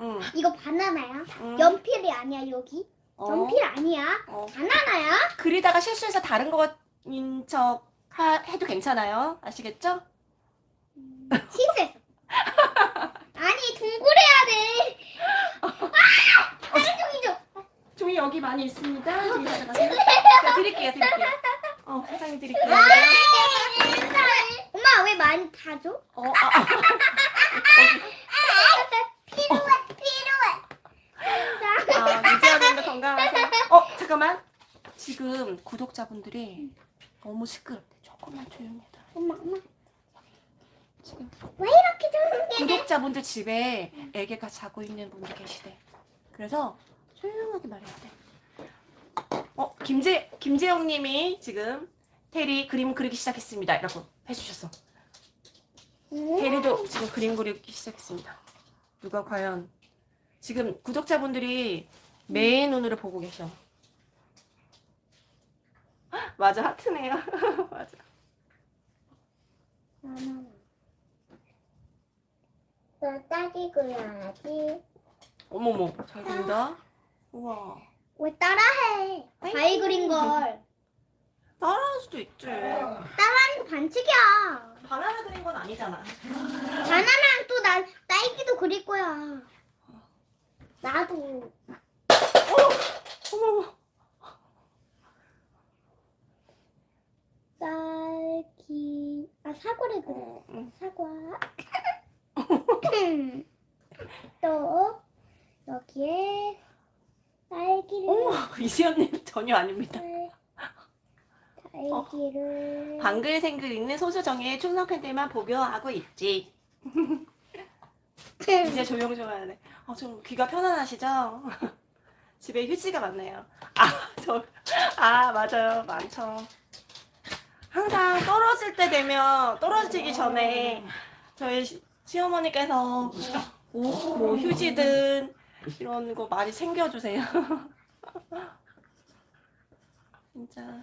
응. 이거 바나나야? 응. 연필이 아니야 여기? 어, 연필 아니야? 어. 바나나야? 그리다가 실수해서 다른 거인 척 하- 해도 괜찮아요. 아시겠죠? 실수했어. 아니 동굴해야 돼. 아! 다른 종이죠. 종이 여기 많이 있습니다. 종이 가져가세요. 제가 드릴게요, 드릴게요. 어, 사장님 드릴게요. 엄마 왜 많이 다 줘? 어, 아, 아. 필요해 필요해. 아, 유지하는데 건강하세요. 어, 잠깐만. 지금 구독자분들이 너무 시끄럽대. 조금만 조용히 해라. 엄마 엄마 지금 왜 이렇게 구독자분들 집에 애기가 자고 있는 분이 계시대. 그래서 조용하게 말해야 돼. 어, 김재 김재영 님이 지금 테리 그림 그리기 시작했습니다. 라고 해주셨어. 테리도 지금 그림 그리기 시작했습니다. 누가 과연 지금 구독자분들이 매의 눈으로 보고 계셔. 맞아 하트네요. 맞아. 너 딸기 그려야지. 어머머 잘 그린다. 우와. 왜 따라해? 자기 그린 걸. 따라할 수도 있지. 따라하는 거 반칙이야. 바나나 그린 건 아니잖아. 바나나랑 또 나 딸기도 그릴 거야. 나도. 어머머. 딸기. 아 사과를 그려. 응. 사과. 또 여기에 딸기를. 어머 이시연님 전혀 아닙니다. 딸기를. 방글생글 읽는 소수정의 충성 팬들만 보교하고 있지. 이제 조용 좀 하네. 아, 좀 귀가 편안하시죠? 집에 휴지가 많네요. 아, 저, 아, 맞아요. 많죠. 항상 떨어질 때 되면, 떨어지기 전에 저희 시, 시어머니께서 옷, 뭐 휴지든 이런 거 많이 챙겨주세요. 진짜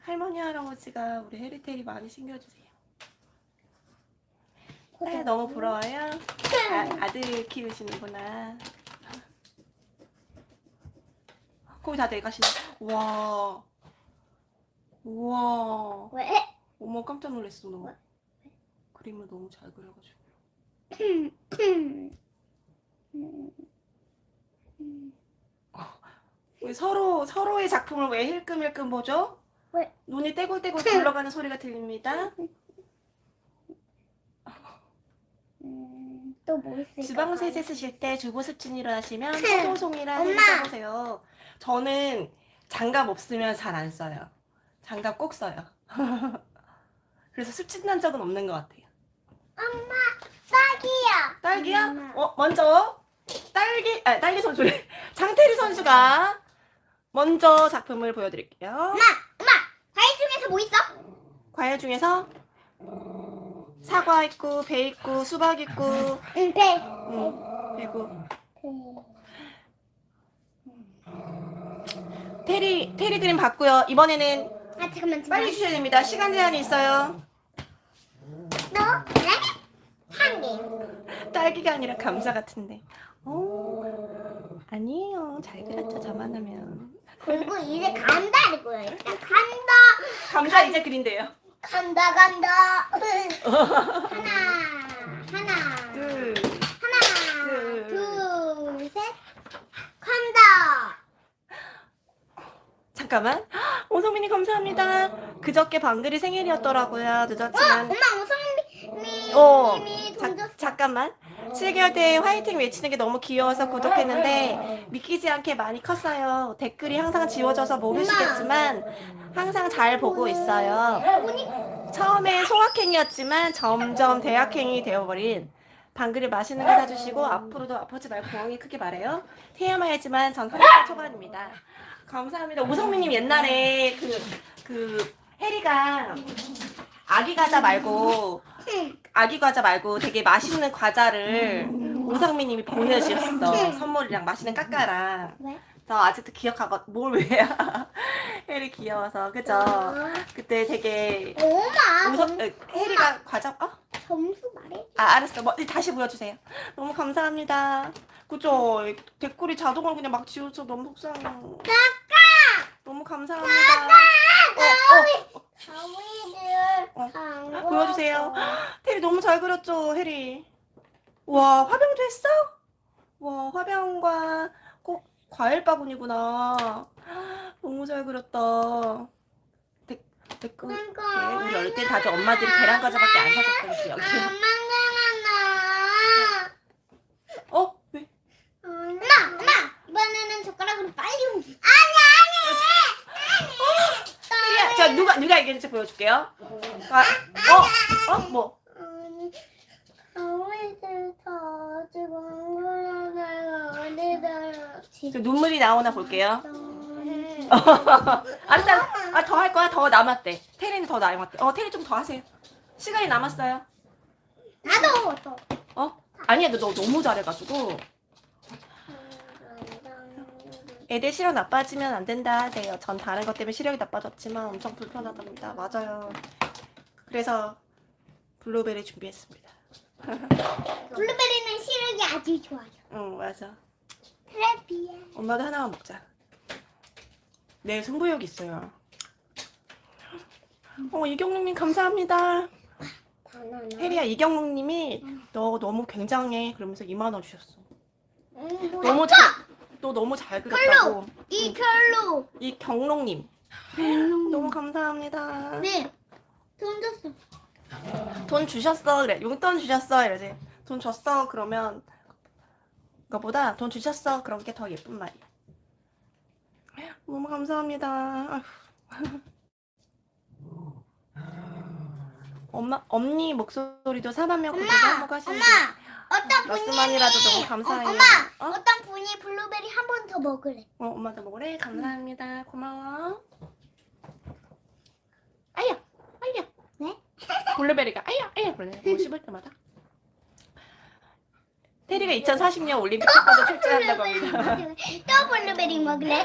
할머니, 할아버지가 우리 해리테리 많이 챙겨주세요. 딸 너무 부러워요? 아, 아들 키우시는구나. 거기 다 내가시네. 와. 우와. 왜? 어머 깜짝 놀랐어 너. 그림을 너무 잘 그려가지고. 왜 서로 서로의 작품을 왜 힐끔힐끔 보죠? 왜? 눈이 떼굴떼굴 굴러가는 소리가 들립니다. 음, 또 뭐 있을까? 주방 세제 쓰실 때 주부 습진이로 하시면 흠. 소송이랑 엄마. 해서 써보세요. 저는 장갑 없으면 잘 안 써요. 장갑 꼭 써요. 그래서 습진 난 적은 없는 것 같아요. 엄마 딸기야. 딸기야? 엄마. 어, 먼저 딸기, 아, 딸기 선수래. 장태리 선수가 먼저 작품을 보여드릴게요. 엄마 엄마 과일 중에서 뭐 있어? 과일 중에서 사과 있고, 배 있고, 수박 있고, 응 배. 음, 그리고 배. 테리, 테리 그림 봤고요. 이번에는 아 잠깐만 잠깐만. 빨리 주셔야 됩니다. 시간 제한이 있어요. 개. 딸기가 아니라 감자 같은데. 오, 아니에요. 잘 그렸죠, 저만 하면. 그리고 이제 간다 이거야. 일단 간다. 감자 이제 그린대요. 간다 간다. 하나 하나 둘, 하나 둘. 둘 셋. 간다. 잠깐만. 오성민이 감사합니다. 그저께 방글이 생일이었더라고요. 늦었지만. 엄마 우성님이 어, 자. 잠깐만. 7개월 때 화이팅 외치는 게 너무 귀여워서 구독했는데 믿기지 않게 많이 컸어요. 댓글이 항상 지워져서 모르시겠지만 항상 잘 보고 있어요. 처음엔 소확행이었지만 점점 대학행이 되어버린 방글이 맛있는 거 사주시고 앞으로도 아프지 말고 공항에 크게 말해요. TMI지만 전 30대 초반입니다. 감사합니다. 오성민님 옛날에 그, 그 해리가 아기 과자 말고 아기 과자 말고 되게 맛있는 과자를 오상민님이 보내주셨어. 선물이랑 맛있는 까까랑. 왜? 저 아직도 기억하고 뭘 왜요? 혜리 귀여워서 그죠? 그때 되게 엄마 혜리가 과자 어? 점수 말해. 아 알았어. 뭐 다시 보여주세요. 너무 감사합니다. 그죠? 댓글이 자동으로 그냥 막 지워져 너무 속상해요. 너무 감사합니다. 어, 어, 어. 안 보여주세요. 테리 너무 잘 그렸죠, 혜리. 와, 화병도 했어? 와, 화병과 꼭 과일 바구니구나. 너무 잘 그렸다. 댓, 댓글. 네, 우리 어릴 때 다들 엄마들이 계란 과자밖에 안 사줬던 기억이. 어? 왜? 엄마, 엄마, 이번에는 젓가락으로 빨리 옮기. 혜리야, 자 누가 누가 이겼는지 보여줄게요. 아, 어? 어? 뭐? 아니. 저 눈물이 나오나 볼게요. 음. 알았어. 아, 더 할 거야? 더 남았대. 테리는 더 남았대. 어, 테리 좀더 하세요. 시간이 남았어요. 나도 또. 어? 아니야, 너, 너 너무 잘해가지고. 애들 시력 나빠지면 안 된다 하세요. 전 다른 것 때문에 시력이 나빠졌지만 엄청 불편하답니다. 맞아요. 그래서 블루베리 준비했습니다. 블루베리는 시력이 아주 좋아요. 응, 맞아. 트래피야. 엄마도 하나만 먹자. 내일 승부욕 있어요. 어, 이경록님 감사합니다. 바나나. 혜리야, 이경록님이 너 너무 굉장해. 그러면서 2만 원 주셨어. 음, 뭐야? 너무 잘, 너 너무 잘 그렸다고. 이 별로. 이 경록님. 너무 감사합니다. 네. 돈 줬어. 돈 주셨어 그래 용돈 주셨어 이러지 돈 줬어 그러면 그거보다 돈 주셨어 그런 게 더 예쁜 말이야 너무 감사합니다. 엄마 언니 목소리도 4만 명 구독 엄마, 한번 하시는데 엄마. 어떤 너무 분이 감사해요. 어, 엄마 어? 어? 떤 분이 블루베리 한 번 더 먹으래. 어, 엄마도 먹으래. 감사합니다. 고마워. 아야, 아야. 네? 블루베리가 아야, 아야 그러네. 뭐 씹을 때마다. 테리가 2040년 올림픽 태권도 출전한다고 합니다. 또 블루베리 먹을래?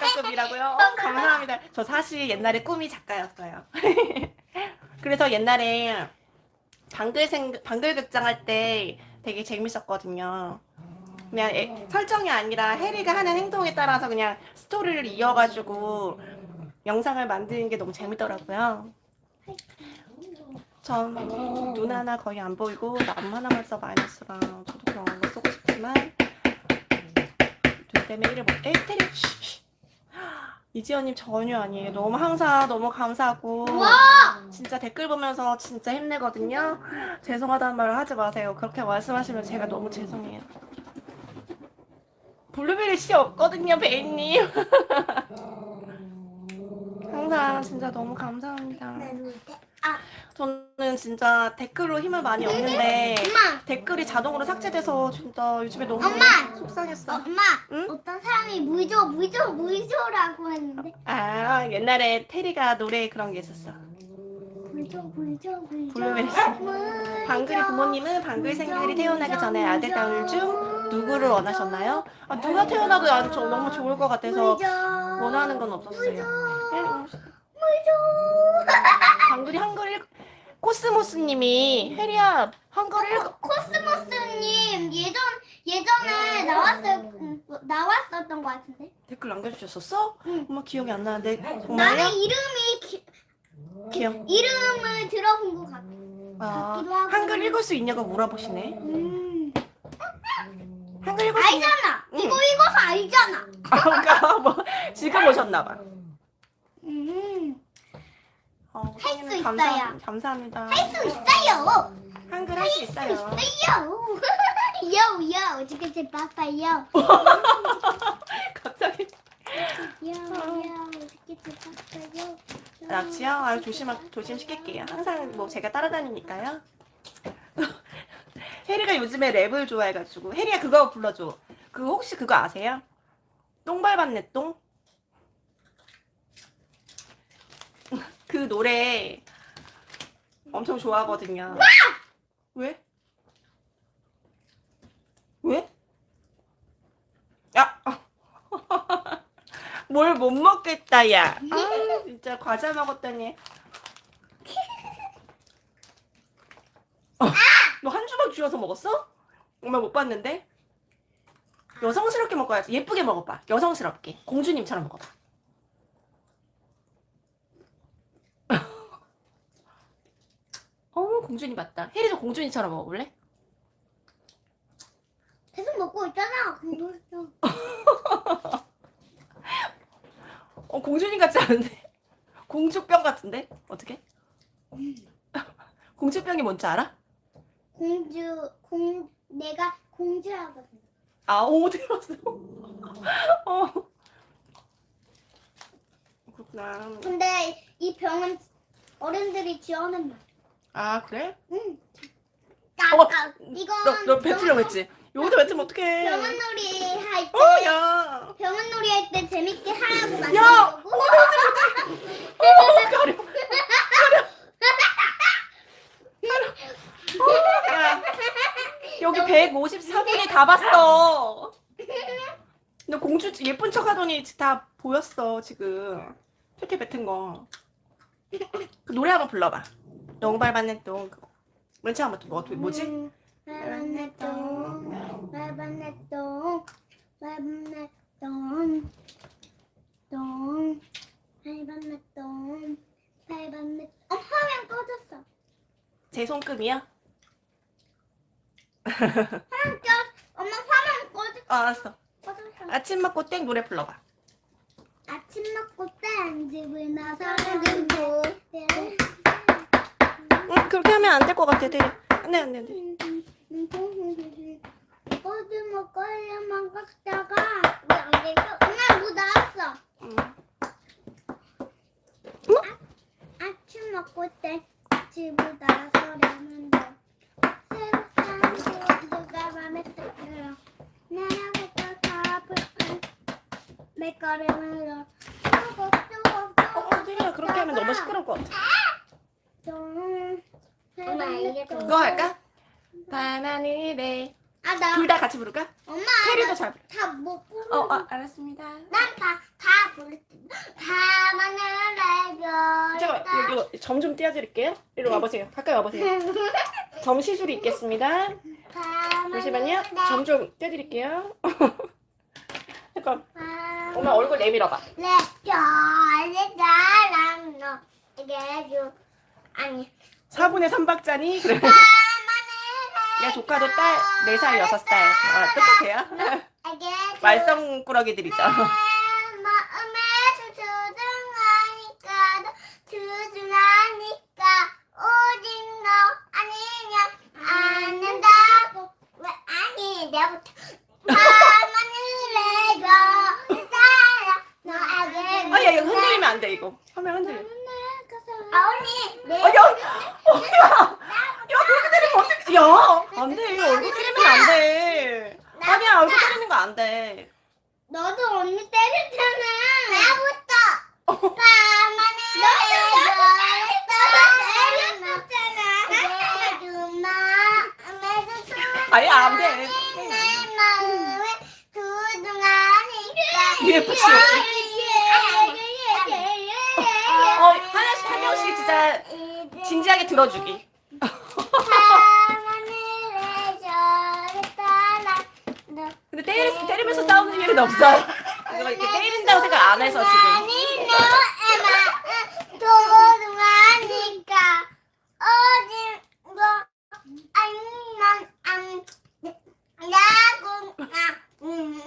작가급이라고요? 어, 감사합니다. 저 사실 옛날에 꿈이 작가였어요. 그래서 옛날에 방글생 방글극장 할 때 되게 재밌었거든요. 그냥 애- 설정이 아니라 해리가 하는 행동에 따라서 그냥 스토리를 이어가지고 영상을 만드는 게 너무 재밌더라고요. 전 눈 하나 거의 안 보이고 남 하나만 써 마이너스랑 저도 그런 거 쓰고 싶지만 눈 때문에 이를 못. 에이 테리. 이지연님 전혀 아니에요. 너무 항상 너무 감사하고 진짜 댓글 보면서 진짜 힘내거든요. 죄송하다는 말을 하지 마세요. 그렇게 말씀하시면 제가 너무 죄송해요. 블루베리 씨 없거든요, 베이님. 항상 진짜 너무 감사합니다. 아 저는 진짜 댓글로 힘을 많이 얻는데 엄마 댓글이 자동으로 삭제돼서 진짜 요즘에 너무 엄마! 속상했어. 엄마 응? 어떤 사람이 물줘 물줘 물줘라고 했는데 아 옛날에 테리가 노래 그런 게 있었어. 물줘 물줘 물줘 블루베리 씨. 물줘. 방글이 부모님은 방글 생들이 태어나기 전에 아들 딸 중 누구를 원하셨나요? 아, 누가 태어나도 난 저- 너무 좋을 것 같아서 원하는 건 없었어요. 방글이 한글 읽... 코스모스님이 혜리야 한글 읽... 코스모스님 예전 예전에 나왔을 음, 나왔었던 것 같은데 댓글 남겨주셨었어? 응. 엄마 기억이 안 나는데 나는 정말요? 이름이 기, 기억. 이름을 들어본 것 같아. 아, 같기도 하고. 한글 읽을 수 있냐고 물어보시네. 음. 한글 읽을 수? 알잖아. 응. 이거 읽어서 알잖아. 아, 그러니까 뭐 지금 오셨나봐. 음. 어, 할수 있어요. 감사합니다. 할 수 있어요. 한글 할 수 있어요. 있어요. 요요 어떻게 제 바빠요. 갑자기 요요 어떻게 제 바빠요. 낙지요? 아 조심 조심 시킬게요. 항상 뭐 제가 따라다니니까요. 혜리가 요즘에 랩을 좋아해가지고 혜리야 그거 불러줘. 그 혹시 그거 아세요? 똥 밟았네 똥. 그 노래 엄청 좋아하거든요. 왜? 왜? 야! 뭘 못 먹겠다, 야. 아, 진짜 과자 먹었더니. 어, 너한 주먹 쥐어서 먹었어? 엄마 못 봤는데? 여성스럽게 먹어야지. 예쁘게 먹어봐. 여성스럽게. 공주님처럼 먹어봐. 어머, 공주님 같다. 혜리도 공주님처럼 먹어볼래? 계속 먹고 있잖아. 어, 공주님 같지 않은데? 공주병 같은데? 어떻게? 공주병이 뭔지 알아? 공주 공 내가 공주하거든. 아, 오, 들었어. 어. 그렇구나. 근데 이 병은 어른들이 지어낸 말. 아, 그래? 응. 어, 까 이건 너, 너 뱉으려고 했지? 여기다 뱉으면 어떡해. 병원놀이 할 때, 어, 야. 병원놀이 할 때 재밌게 하라고 야! 만든 거고. 어, 가려. 가려. 야. 여기 154분이 다 봤어. 너 공주 예쁜 척 하더니 다 보였어, 지금. 퇴퇴 뱉은 거. 그 노래 한번 불러봐. 똥 밟았네, 똥. 맨 처음 한번 뭐, 뭐지? 음, 밟았네 똥, 밟았네 똥, 밟았네 똥, 똥, 밟았네 똥, 밟았네. 어 화면 꺼졌어. 제 손금이야? 화면 껴. 엄마 화면 꺼졌 어, 알았어. 꺼졌어. 아침 먹고 땡 노래 불러봐. 아침 먹고 딴 집을 나서는 고 응, 그렇게 하면 안 될 것 같아. 되게. 안 돼, 안 돼, 안 돼. 꼬드모 꼴레만 깎다가 왜안 되죠? 엄마 뭐 나왔어. 응. 뭐? 아, 아침 먹고 때 집에 나와서 레몬도 새로운 친구가 어, 어, 그렇게 하면 너무 시끄러울 것 같아. 엄마 좀 그거 할까? 바나니래. 아나 둘 다 같이 부를까? 엄마 혜리도 잘 부르. 다못 부르 어, 어, 알았습니다. 난 다 다 부르 다만을 내려 잠깐만, 이거 점좀 띄워드릴게요. 이리 와보세요. 가까이 와보세요. 점 시술이 있겠습니다. 잠시만요. 점 좀 떼드릴게요. 잠깐. 엄마 얼굴 내밀어봐. 내려내 사랑 너 이게 주 아니 4분의 3박자니? 그래. 다만을 야, 조카도 딸 4살, 6살. 아, 똑같아요. 말썽꾸러기들이죠. 마음에 두두둥하니까 두두둥하니까 오직 너 아니면 안 된다고 왜 아니 내부터 가만히 내줘 사랑 너에게 아, 야, 이거 흔들리면 안 돼, 이거. 화면 흔들려. 아 언니 내 어, 야, 어, 야, 야, 그렇게 때리면 어떡해. 야, 안 돼. 얼굴 때리면 안 돼. 아니야, 얼굴 때리는 거 안 돼. 너도 언니 때렸잖아 나부터 가만히 때렸잖아 아니, 안 돼. 내 마음에 두둥하니까 UFC. 어, 하나씩, 한 명씩 진짜 진지하게 들어주기. 근데 때리, 때리면서 싸우는 일은 없어. 이거 이렇게 때린다고 생각 안 해서 지금. 아니 너 도둑하니까 어디 뭐 아니면 안 야구 아음음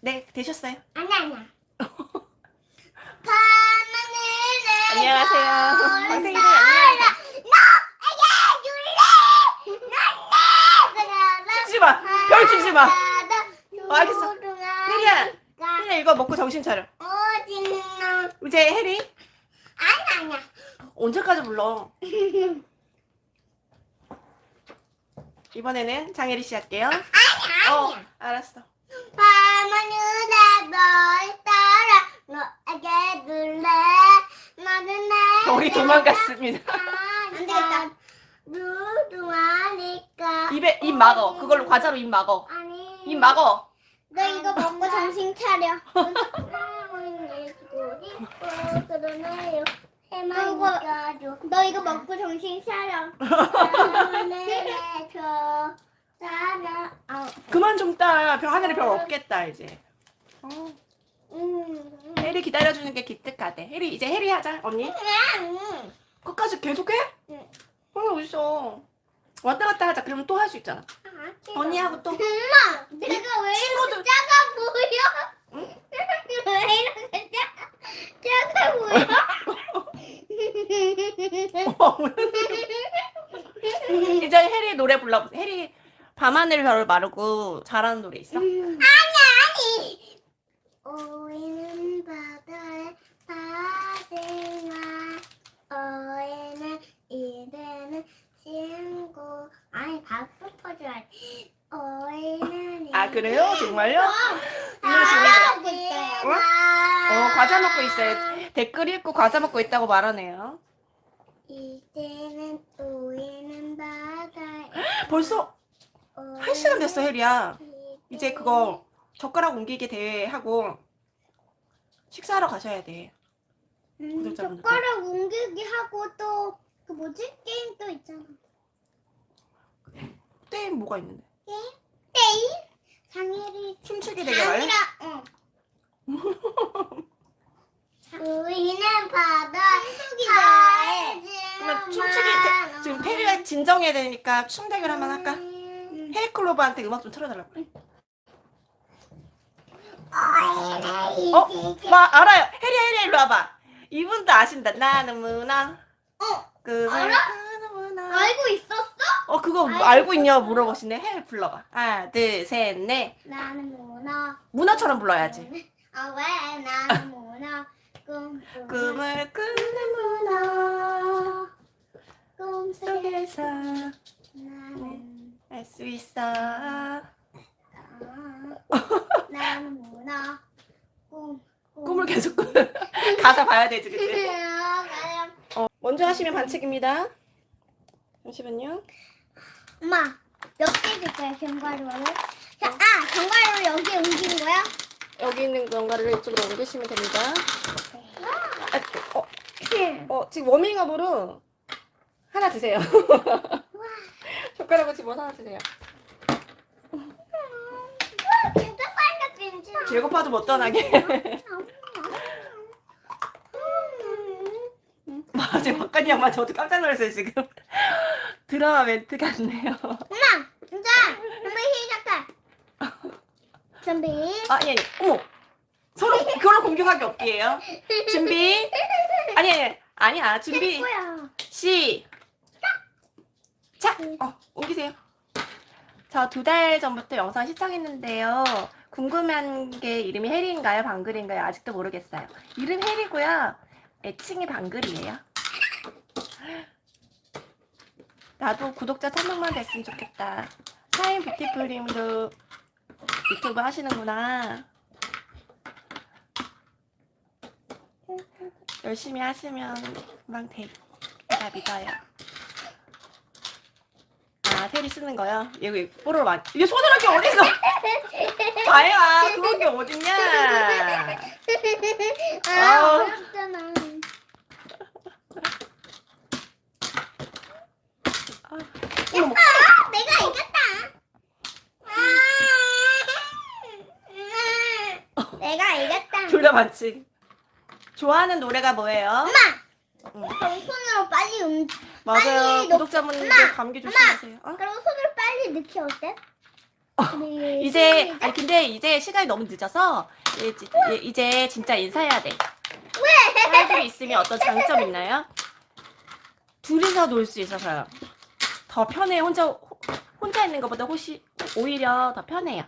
네, 되셨어요. 아니 아니야 가만히 안녕하세요. 선생님들 안녕하세요. 주지 마. 별 주지 마. 어, 알겠어. 혜리야, 혜리야 이거 먹고 정신 차려. 어딨나? 이제 혜리 아니 아니야. 언제까지 불러? 이번에는 장혜리 씨 할게요. 아니 어, 아니야. 알았어. 밤하늘에 널 따라 너에게 둘래 나는 내 우리 도망갔습니다. 안 되겠다. 누구하니까 입에 입 막어. 그걸로 과자로 입 막어. 아니 입 막어. 너 이거 먹고 정신 차려. 그러네요. 해만 너 이거 먹고 정신 차려. 내줘 따라. 아, 그만 좀 따. 별 하늘에 이제. 어, 음. 혜리 기다려주는 게 기특하대. 혜리 이제 혜리 하자 언니. 음. 끝까지 계속해? 응. 어 어딨어. 왔다 갔다 하자. 그러면 또 할 수 있잖아. 언니하고 또. 엄마, 내가 왜 친구들. 이렇게 작아 보여? 왜 이렇게 작, 작아 보여? 이제 혜리 노래 불러보세요. 혜리 밤하늘 별을 마르고 잘하는 노래 있어? 아니. 오이는 바다에 바다가 어에는 이래는 친구 아니 박수 쳐줘야지. 어에는 아 그래요? 정말요? 과자 이거 먹고 있어요. 어? 어 과자 먹고 있어요. 댓글 읽고 과자 먹고 있다고 말하네요. 이제는 오이는 바다에 벌써 한 시간 됐어 혜리야. 이제 그거 젓가락 옮기기 대회 하고 식사하러 가셔야 돼. 음, 구독자분들. 젓가락 옮기기 하고 또 그 뭐지 게임 또 있잖아. 게임 뭐가 있는데? 게임? 장애리 춤추기 대회 할래? 응. 우리는 바다 그러면 춤추기 대, 지금 혜리가 진정해야 되니까 춤 대결 한번 할까? 음. 헤이클로버한테 음악 좀 틀어달라고. 어? 어? 마 알아요. 혜리 혜리 일로 와봐. 이분도 아신다. 나는 문화. 어? 그 알아? 문화. 알고 있었어? 어 그거 알고 알고 있냐 물어보시네. 해 불러봐. 하나 둘 셋 넷. 나는 문어. 문화처럼 불러야지. 아왜 나는 문어. 꿈 꿈을 꾸는 문화 꿈속에 속에서 나는 알 수 있어. 아. 나는 뭐나 꿈. 꿈. 꿈을 계속 가사 봐야 되지 그치? 어, 먼저 하시면 반칙입니다. 잠시만요. 엄마 몇 개 줄까요 견과류를? 자, 아 견과류 여기 옮긴 거야? 여기 있는 건가를 이쪽으로 옮기시면 됩니다. 아, 어, 어, 지금 워밍업으로 하나 드세요. 젓가락으로 집어서 하나 드세요. 진짜 빨리 진짜. 배고파도 못 떠나게. 맞아, 박간이 양말 저도 깜짝 놀랐어요, 지금. 드라마 멘트 같네요. 엄마 진짜 준비 시작해. 준비. 아니, 아니, 어머. 서로 그걸로 공격하기 없기예요. 준비. 아니, 아니, 아니야. 준비. 시. 작. 어, 옮기세요. 저 두 달 전부터 영상 시청했는데요. 궁금한 게 이름이 혜리인가요? 방글인가요? 아직도 모르겠어요. 이름 혜리고요. 애칭이 방글이에요. 나도 구독자 1000명만 됐으면 좋겠다. 타임 뷰티풀님도 유튜브 하시는구나. 열심히 하시면 금방 돼. 제가 믿어요. 아, 테리 쓰는 거요? 이거 뽀로로 많 이게 손으로 게 어딨어? 봐야 그런 게 어딨냐? 아 아우. 어렵잖아. 어머, 아 내가 이겼다. 아, 내가 이겼다. 둘다 반칙. 좋아하는 노래가 뭐예요? 엄마 응. 그럼 손으로 빨리 움. 맞아요. 구독자분들 감기 조심하세요. 어? 그럼 손으로 빨리 넣기 어때? 우리 이제 시작. 아니 근데 이제 시간이 너무 늦어서 이제, 이제 진짜 인사해야 돼. 왜? 딸들이 있으면 어떤 장점 있나요? 둘이서 놀 수 있어서요. 더 편해. 혼자 호- 혼자 있는 것보다 혹시 오히려 더 편해요.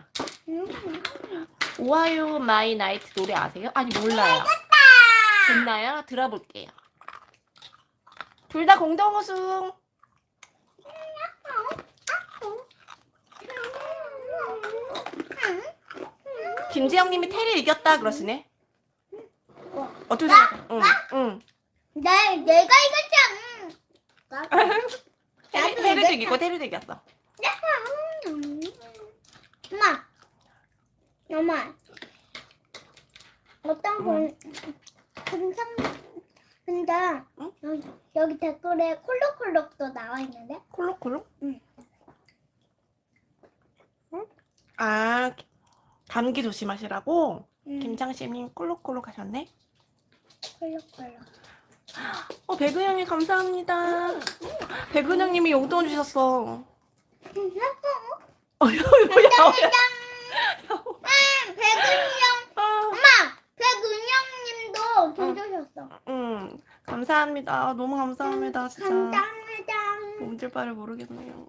おはよう my night 노래 아세요? 아니 몰라요. 듣나요? 들어볼게요. 둘 다 공동 우승. 김지영님이 테리 이겼다 그러시네. 어떻게? 응, 응. 나 내가 이겼잖아. 테리, 나도 테리도 이겼다. 이기고 테리도 이겼어. 엄마, 엄마, 어떤 분, 분상, 근데 응? 여기, 여기 댓글에 콜록콜록도 나와 있는데? 콜록콜록? 응. 응? 아, 감기 조심하시라고 응, 김장씨님 콜록콜록 하셨네. 콜록콜록. 어, 백은영님 감사합니다. 백은영님이 용돈 주셨어. 어, 야, 야, 야, 감사합니다. 응, 백은영, 아, 엄마, 백은영님도 돈 주셨어. 응, 감사합니다. 너무 감사합니다, 진짜. 감사합니다. 몸질 바를 모르겠네요.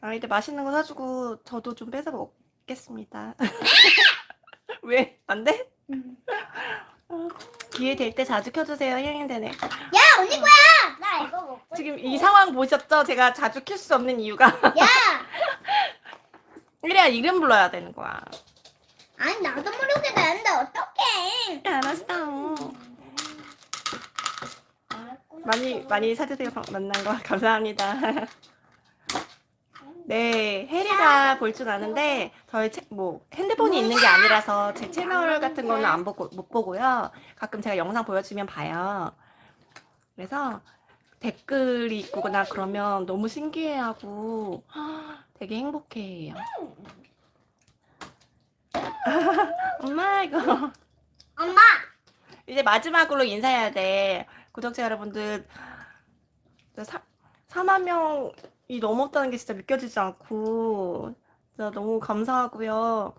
아이들 맛있는 거 사주고 저도 좀 뺏어 먹겠습니다. 왜? 안 돼? 응. 기회 될 때 자주 켜주세요. 힐링 되네. 야, 언니 거야! 나 이거 먹고 지금 싶어. 이 상황 보셨죠? 제가 자주 킬 수 없는 이유가 야! 이래야 이름 불러야 되는 거야. 아니 나도 모르게 되는데 어떡해 알았어. 많이 많이 사주세요. 방- 만난 거 감사합니다. 네, 혜리가 볼 줄 아는데 저희 채, 뭐 핸드폰이 있는 게 아니라서 제 채널 같은 거는 안 보고 못 보고요. 가끔 제가 영상 보여주면 봐요. 그래서 댓글이 있거나 그러면 너무 신기해하고 되게 행복해해요. 엄마 이거 엄마 이제 마지막으로 인사해야 돼. 구독자 여러분들, 사, 4만 명이 넘었다는 게 진짜 믿겨지지 않고, 진짜 너무 감사하고요.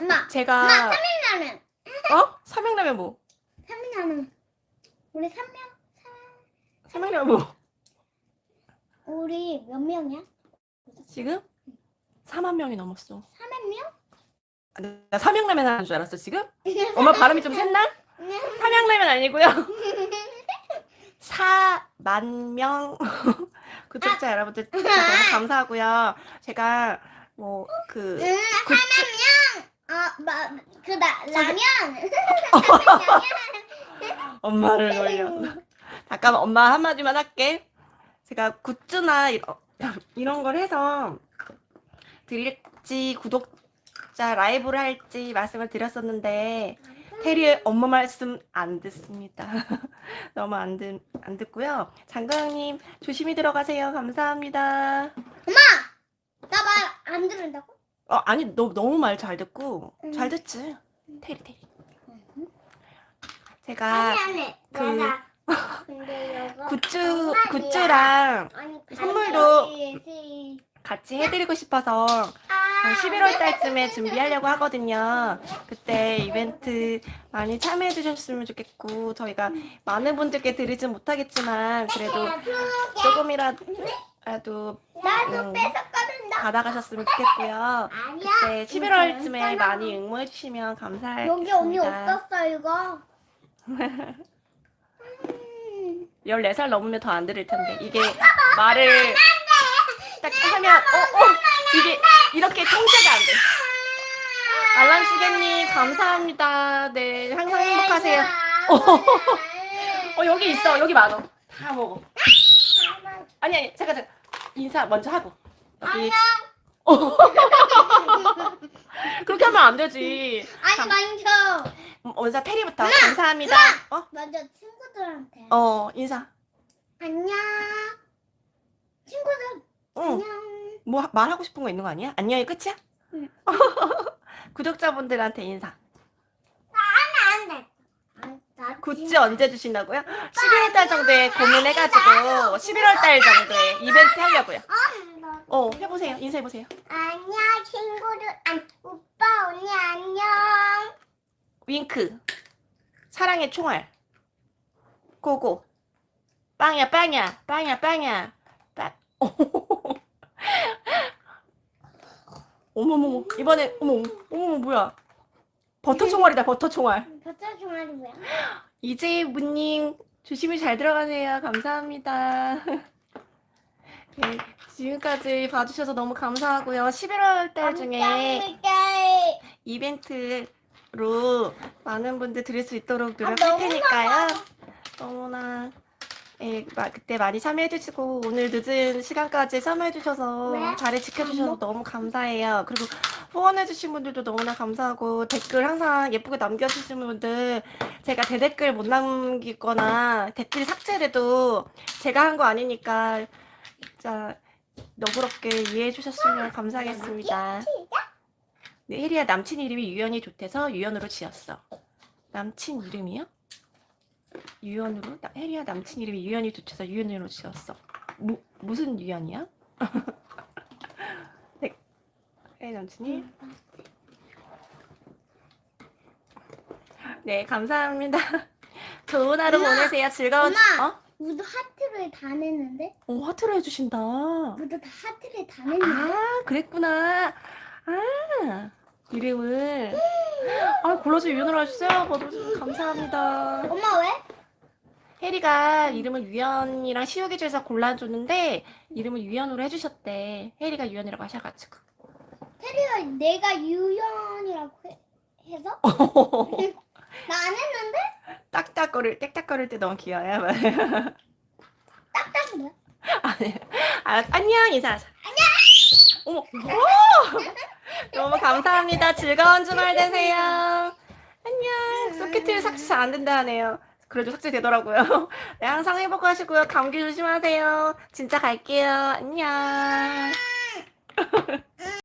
엄마 제가, 삼명라면 어? 삼양라면 뭐? 삼명라면 우리 삼명 삼양라면 뭐? 우리 몇 명이야? 지금? 4만 명이 넘었어. 삼명? 나 삼양라면 하는 줄 알았어, 지금? 엄마 발음이 좀 샜나? 삼양라면 아니고요. 4만 명 구독자 여러분들 진짜 너무 감사하고요. 제가 뭐그 응, 굿즈 어, 마, 그 나, 라면. 엄마를 놀려. 잠깐만 엄마 한마디만 할게. 제가 굿즈나 이런, 이런 걸 해서 드릴지 구독 자 라이브를 할지 말씀을 드렸었는데 테리의 엄마 말씀 안 듣습니다. 너무 안, 듣, 안 듣고요. 장가영님 조심히 들어가세요. 감사합니다. 나말 안 들은다고? 어, 아니 너 너무 말 잘 듣고 음. 잘 듣지. 테리 테리. 제가 아니 아니. 그 굿즈. 굿즈랑 아니, 선물도 가져야지. 같이 해드리고 싶어서 한 11월 달쯤에 준비하려고 하거든요. 그때 이벤트 많이 참여해 주셨으면 좋겠고 저희가 많은 분들께 드리진 못하겠지만 그래도 조금이라도 음. 받아가셨으면 좋겠고요. 그때 11월쯤에 많이 응모해 주시면 여기 언니 감사하겠습니다. 없었어 이거. 14살 넘으면 더 안 들을 텐데 이게 말을 딱 하면 어, 어 이게 이렇게 통제가 안 돼. 알람 시계님 감사합니다. 네 항상 행복하세요. 어 여기 있어 여기 많어. 다 먹어. 아니 아니 잠깐 잠깐 인사 먼저 하고 여기 어. 그렇게 하면 안 되지. 아니 먼저 음, 먼저 테리부터 감사합니다. 어? 먼저 친구들한테 어 인사. 안녕 친구들 응. 안녕 뭐 하- 말하고 싶은 거 있는 거 아니야? 안녕이 끝이야? 응. 구독자분들한테 인사. 안돼 굿즈 언제 주신다고요? 11월 달 정도에 고민해가지고 11월 달 정도에 이벤트 하려고요. 어 해보세요. 인사해보세요. 안녕 친구들 안 오빠 언니 안녕 윙크. 사랑의 총알. 고고. 빵야 빵야 빵야 빵야. 빵. 어머머머 이번에 어머 어머 뭐야? 버터 총알이다 버터 총알. 버터 종아리 뭐야 이재무님 조심히 잘 들어가세요. 감사합니다. 네, 지금까지 봐주셔서 너무 감사하고요. 11월 달 중에 감사합니다. 이벤트로 많은 분들 드릴 수 있도록 아, 노력할 너무 테니까요. 너무나 예, 마- 그때 많이 참여해주시고 오늘 늦은 시간까지 참여해주셔서 왜? 자리 지켜주셔서 너무 감사해요. 그리고 후원해주신 분들도 너무나 감사하고 댓글 항상 예쁘게 남겨주시는 분들 제가 대댓글 못 남기거나 댓글 삭제돼도 제가 한 거 아니니까 진짜 너그럽게 이해해 주셨으면 감사하겠습니다. 네, 혜리야 남친 이름이 유연이 좋대서 유연으로 지었어. 남친 이름이요? 유연으로? 나, 혜리야 남친 이름이 유연이 좋대서 유연으로 지었어. 무, 무슨 유연이야? 네, 혜리 남친이? 네, 감사합니다. 좋은 하루 엄마, 보내세요. 즐거운 엄마. 어? 모두 하트를 다 냈는데 어, 하트로 해주신다. 모두 다 하트를 다 냈는데 아, 그랬구나. 아, 이름을. 아, 골라서 유연으로 하셨어요? 너무 감사합니다. 엄마 왜? 혜리가 이름을 유연이랑 시우기 중에서 골라줬는데, 이름을 유연으로 해주셨대. 혜리가 유연이라고 하셔가지고. 테리가 내가 유연이라고 해, 해서 나 안 했는데 딱딱거릴, 땡딱거릴 때 너무 귀여워요. 딱딱 뭐야? 아니, 아, 안녕, 인사하자. 안녕! 어머, 오! 너무 감사합니다. 즐거운 주말 되세요. 안녕. 소켓을 삭제 잘 안 된다 하네요. 그래도 삭제되더라고요. 네, 항상 행복하시고요. 감기 조심하세요. 진짜 갈게요. 안녕.